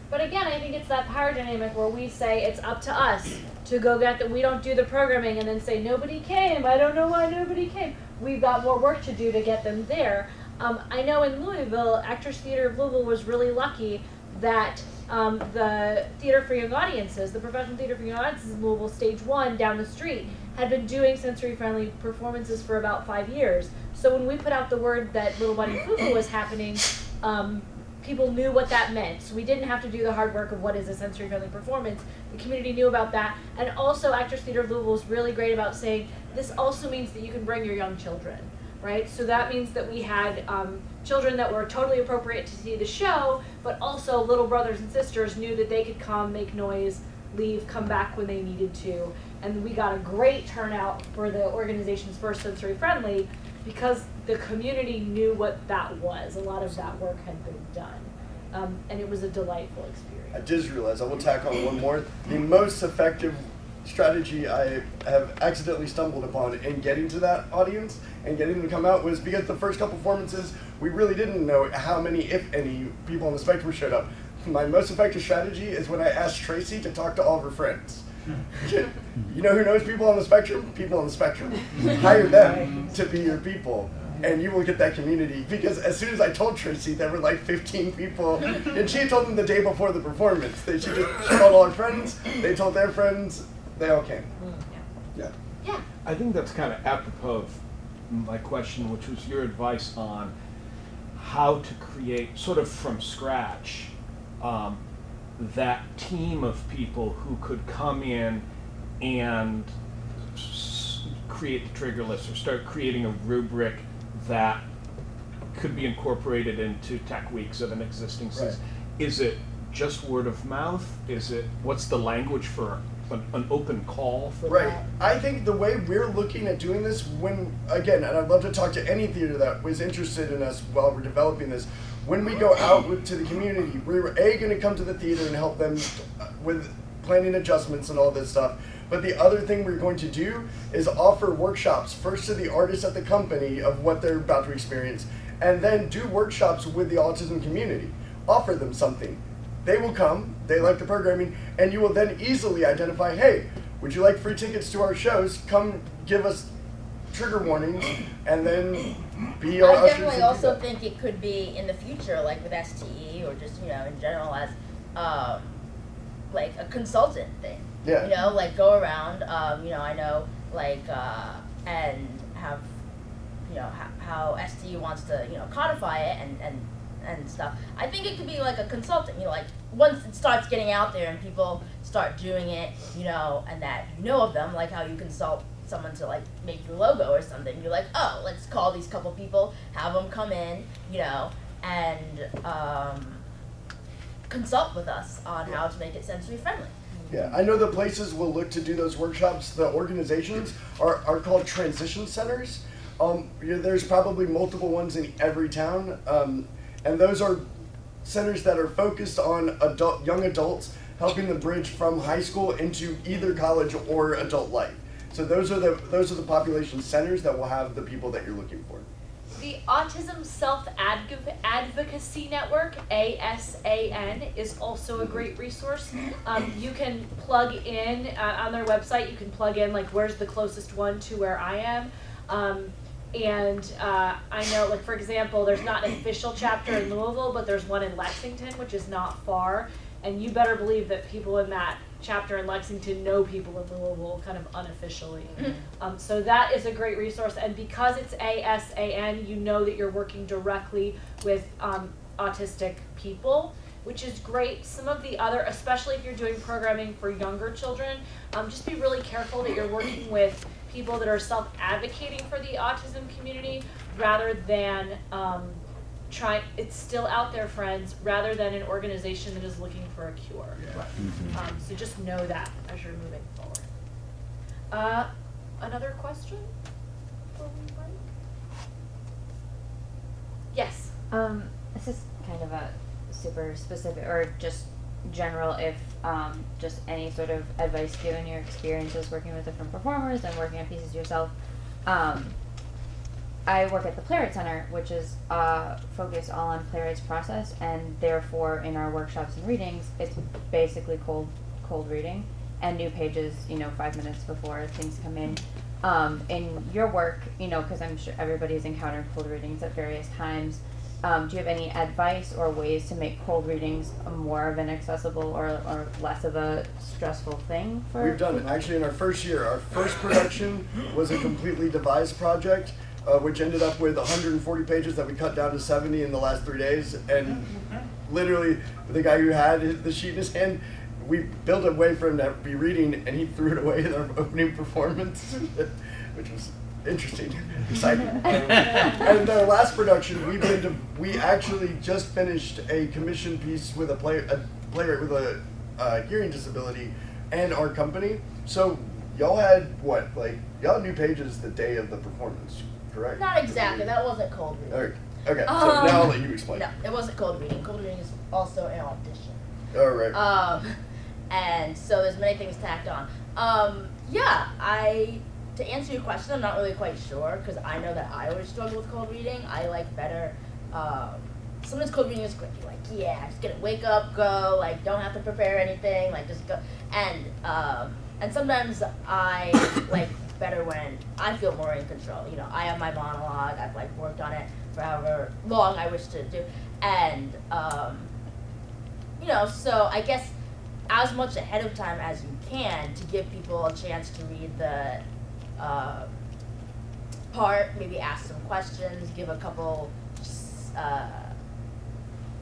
But again, I think it's that power dynamic where we say it's up to us to go get that. We don't do the programming and then say nobody came. I don't know why nobody came. We've got more work to do to get them there. Um, I know in Louisville, Actors Theater of Louisville was really lucky that um, the Theater for Young Audiences, the Professional Theater for Young Audiences in Louisville, Stage One down the street, had been doing sensory friendly performances for about five years. So when we put out the word that Little Bunny Foo Foo was happening, um, people knew what that meant. So we didn't have to do the hard work of what is a sensory friendly performance. The community knew about that. And also Actors Theater of Louisville is really great about saying this also means that you can bring your young children, right? So that means that we had um, children that were totally appropriate to see the show, but also little brothers and sisters knew that they could come, make noise, leave, come back when they needed to. And we got a great turnout for the organization's first sensory friendly because the community knew what that was. A lot of that work had been done. Um, and it was a delightful experience. I just realized I will tack on one more. The most effective strategy I have accidentally stumbled upon in getting to that audience and getting them to come out was because the first couple performances we really didn't know how many, if any, people on the spectrum showed up. My most effective strategy is when I asked Tracy to talk to all of her friends. You know who knows people on the spectrum? People on the spectrum. Hire them to be your people. And you will get that community because as soon as I told Tracy, there were like 15 people, and she had told them the day before the performance. They she just called all her friends. They told their friends. They all came. Yeah. Yeah. I think that's kind of apropos of my question, which was your advice on how to create, sort of from scratch, um, that team of people who could come in and s- create the trigger list or start creating a rubric that could be incorporated into tech weeks of an existing season. Is it just word of mouth? Is it what's the language for an, an open call for Right. that? I think the way we're looking at doing this, when again, and I'd love to talk to any theater that was interested in us while we're developing this. When we go out to the community, we're a going to come to the theater and help them uh, with planning adjustments and all this stuff. But the other thing we're going to do is offer workshops first to the artists at the company of what they're about to experience, and then do workshops with the autism community. Offer them something. They will come, they like the programming, and you will then easily identify hey, would you like free tickets to our shows? Come give us trigger warnings, [CLEARS THROAT] and then be our I definitely also that. think it could be in the future, like with STE or just you know in general as um, like a consultant thing. Yeah. You know, like go around. Um, you know, I know like uh, and have you know how, how STE wants to you know codify it and and and stuff. I think it could be like a consultant. You know, like once it starts getting out there and people start doing it, you know, and that you know of them, like how you consult someone to like make your logo or something. You're like, oh, let's call these couple people, have them come in, you know, and um, consult with us on how to make it sensory friendly. Yeah, I know the places we'll look to do those workshops. The organizations are, are called transition centers. Um, yeah, there's probably multiple ones in every town, um, and those are centers that are focused on adult, young adults, helping them bridge from high school into either college or adult life. So those are the those are the population centers that will have the people that you're looking for. The Autism Self Advocacy Network, ASAN, is also a great resource. Um, you can plug in uh, on their website, you can plug in like where's the closest one to where I am. Um, and uh, I know, like, for example, there's not an official chapter in Louisville, but there's one in Lexington, which is not far. And you better believe that people in that chapter in Lexington know people in Louisville kind of unofficially. Um, so that is a great resource. And because it's ASAN, you know that you're working directly with um, autistic people, which is great. Some of the other, especially if you're doing programming for younger children, um, just be really careful that you're working with people that are self advocating for the autism community rather than um, trying, it's still out there, friends, rather than an organization that is looking for a cure. Um, so just know that as you're moving forward. Uh, another question? before? Yes. Um, this is kind of a super specific or just general if um, just any sort of advice given your experiences working with different performers and working on pieces yourself. I work at the Playwright Center, which is uh, focused all on playwrights process, and therefore in our workshops and readings, it's basically cold cold reading and new pages. You know, five minutes before things come in. Um, in your work, you know, because I'm sure everybody's encountered cold readings at various times. Um, do you have any advice or ways to make cold readings more of an accessible or, or less of a stressful thing for? We've done it. Actually, in our first year, our first production was a completely devised project, uh, which ended up with 140 pages that we cut down to 70 in the last three days. And literally, the guy who had the sheet in his hand, we built a way for him to be reading, and he threw it away in our [LAUGHS] opening performance, [LAUGHS] which was interesting, [LAUGHS] exciting. and our last production, we did. We actually just finished a commission piece with a play, a playwright with a uh, hearing disability, and our company. So y'all had what? Like y'all knew pages the day of the performance, correct? Not exactly. That wasn't cold reading. Okay. Okay. So Um, now I'll let you explain. No, it wasn't cold reading. Cold reading is also an audition. All right. Um, [LAUGHS] and so there's many things tacked on. Um, yeah, I to answer your question, I'm not really quite sure because I know that I always struggle with cold reading. I like better. Um, sometimes cold reading is quick. You're like, yeah, i just gonna wake up, go. Like, don't have to prepare anything. Like, just go. And um, and sometimes I like better when I feel more in control. You know, I have my monologue. I've like worked on it for however long I wish to do, and um, you know, so I guess as much ahead of time as you can to give people a chance to read the uh, part, maybe ask some questions, give a couple, uh,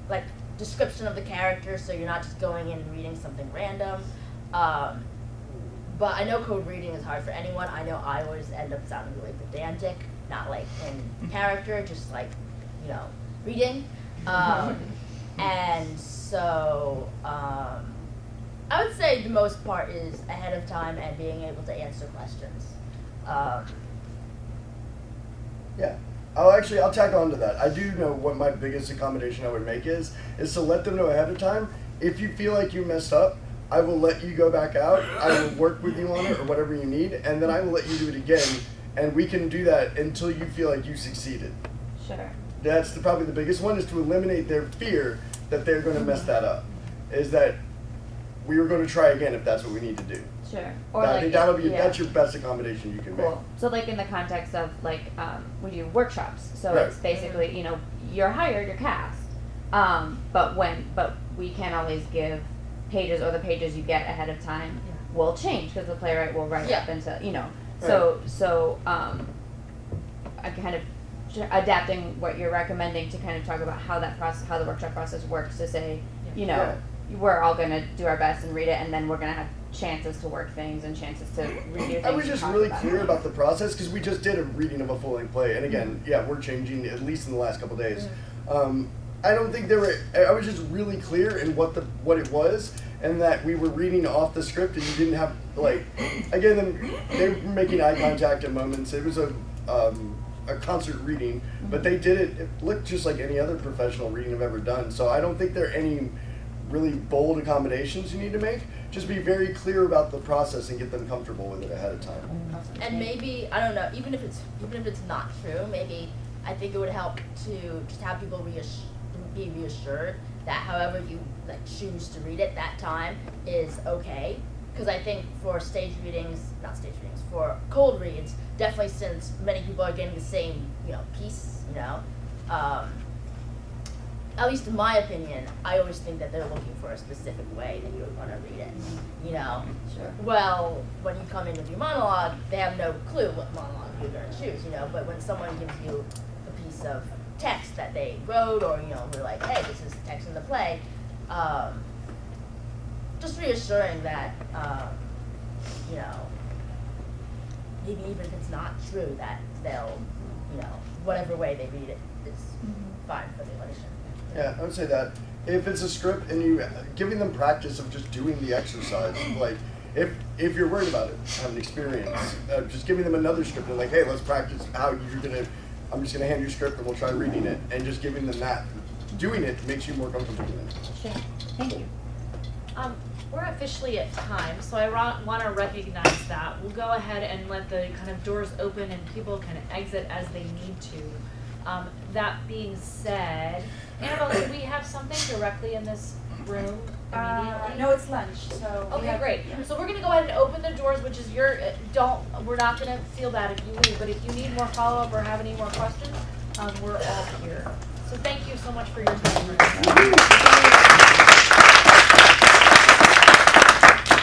like description of the character, so you're not just going in and reading something random. Um, but I know cold reading is hard for anyone. I know I always end up sounding really pedantic, not like in [LAUGHS] character, just like, you know, reading. [LAUGHS] Um, and so, um, I would say the most part is ahead of time and being able to answer questions. Um, Yeah. I'll actually I'll tack on to that. I do know what my biggest accommodation I would make is is to let them know ahead of time. If you feel like you messed up, I will let you go back out. I will work with you on it or whatever you need, and then I will let you do it again, and we can do that until you feel like you succeeded. Sure. That's the, probably the biggest one is to eliminate their fear that they're going to mess that up. Is that we are going to try again if that's what we need to do. Sure. Or I like think that'll be yeah. that's your best accommodation you can make. Cool. So like in the context of like um, we do workshops, so Right. it's basically you know you're hired, you're cast, um, but when but we can't always give pages or the pages you get ahead of time will change because the playwright will write up Yeah. into you know so so um, I kind of adapting what you're recommending to kind of talk about how that process how the workshop process works to say you know we're all gonna do our best and read it and then we're gonna have chances to work things and chances to redo things. I was and just really about clear it. about the process because we just did a reading of a full length play, and again, yeah, we're changing at least in the last couple days. Um, I don't think they were. I was just really clear in what the what it was, and that we were reading off the script, and you didn't have like, again, they were making eye contact at moments. It was a um, a concert reading, but they did it. It looked just like any other professional reading I've ever done. So I don't think there are any really bold accommodations you need to make. Just be very clear about the process and get them comfortable with it ahead of time. and maybe I don't know, even if it's even if it's not true, maybe I think it would help to just have people reassure, be reassured that however you like choose to read it that time is okay. Because I think for stage readings, not stage readings, for cold reads, definitely since many people are getting the same you know piece, you know, um, at least in my opinion, I always think that they're looking for a specific way that you're gonna read it. You know, Sure. well, when you come in with your monologue, they have no clue what monologue you're gonna choose. You know, but when someone gives you a piece of text that they wrote, or you know, we're like, hey, this is the text in the play, um, just reassuring that, um, you know, maybe even if it's not true, that they'll, you know, whatever way they read it is fine for the audition. Yeah, I would say that if it's a script and you giving them practice of just doing the exercise, [CLEARS THROAT] like if if you're worried about it, have an experience, uh, just giving them another script and like, hey, let's practice how you're gonna. I'm just gonna hand you a script and we'll try reading it, and just giving them that. Doing it makes you more comfortable doing it. Sure. Thank you. Um, we're officially at time, so I want to recognize that. We'll go ahead and let the kind of doors open and people can exit as they need to. Um, that being said, Annabelle, do we have something directly in this room Uh, immediately? no, it's lunch, so. Okay, have- great. So we're gonna go ahead and open the doors, which is your, uh, don't, we're not gonna feel bad if you leave, but if you need more follow-up or have any more questions, um, we're all here. So thank you so much for your time.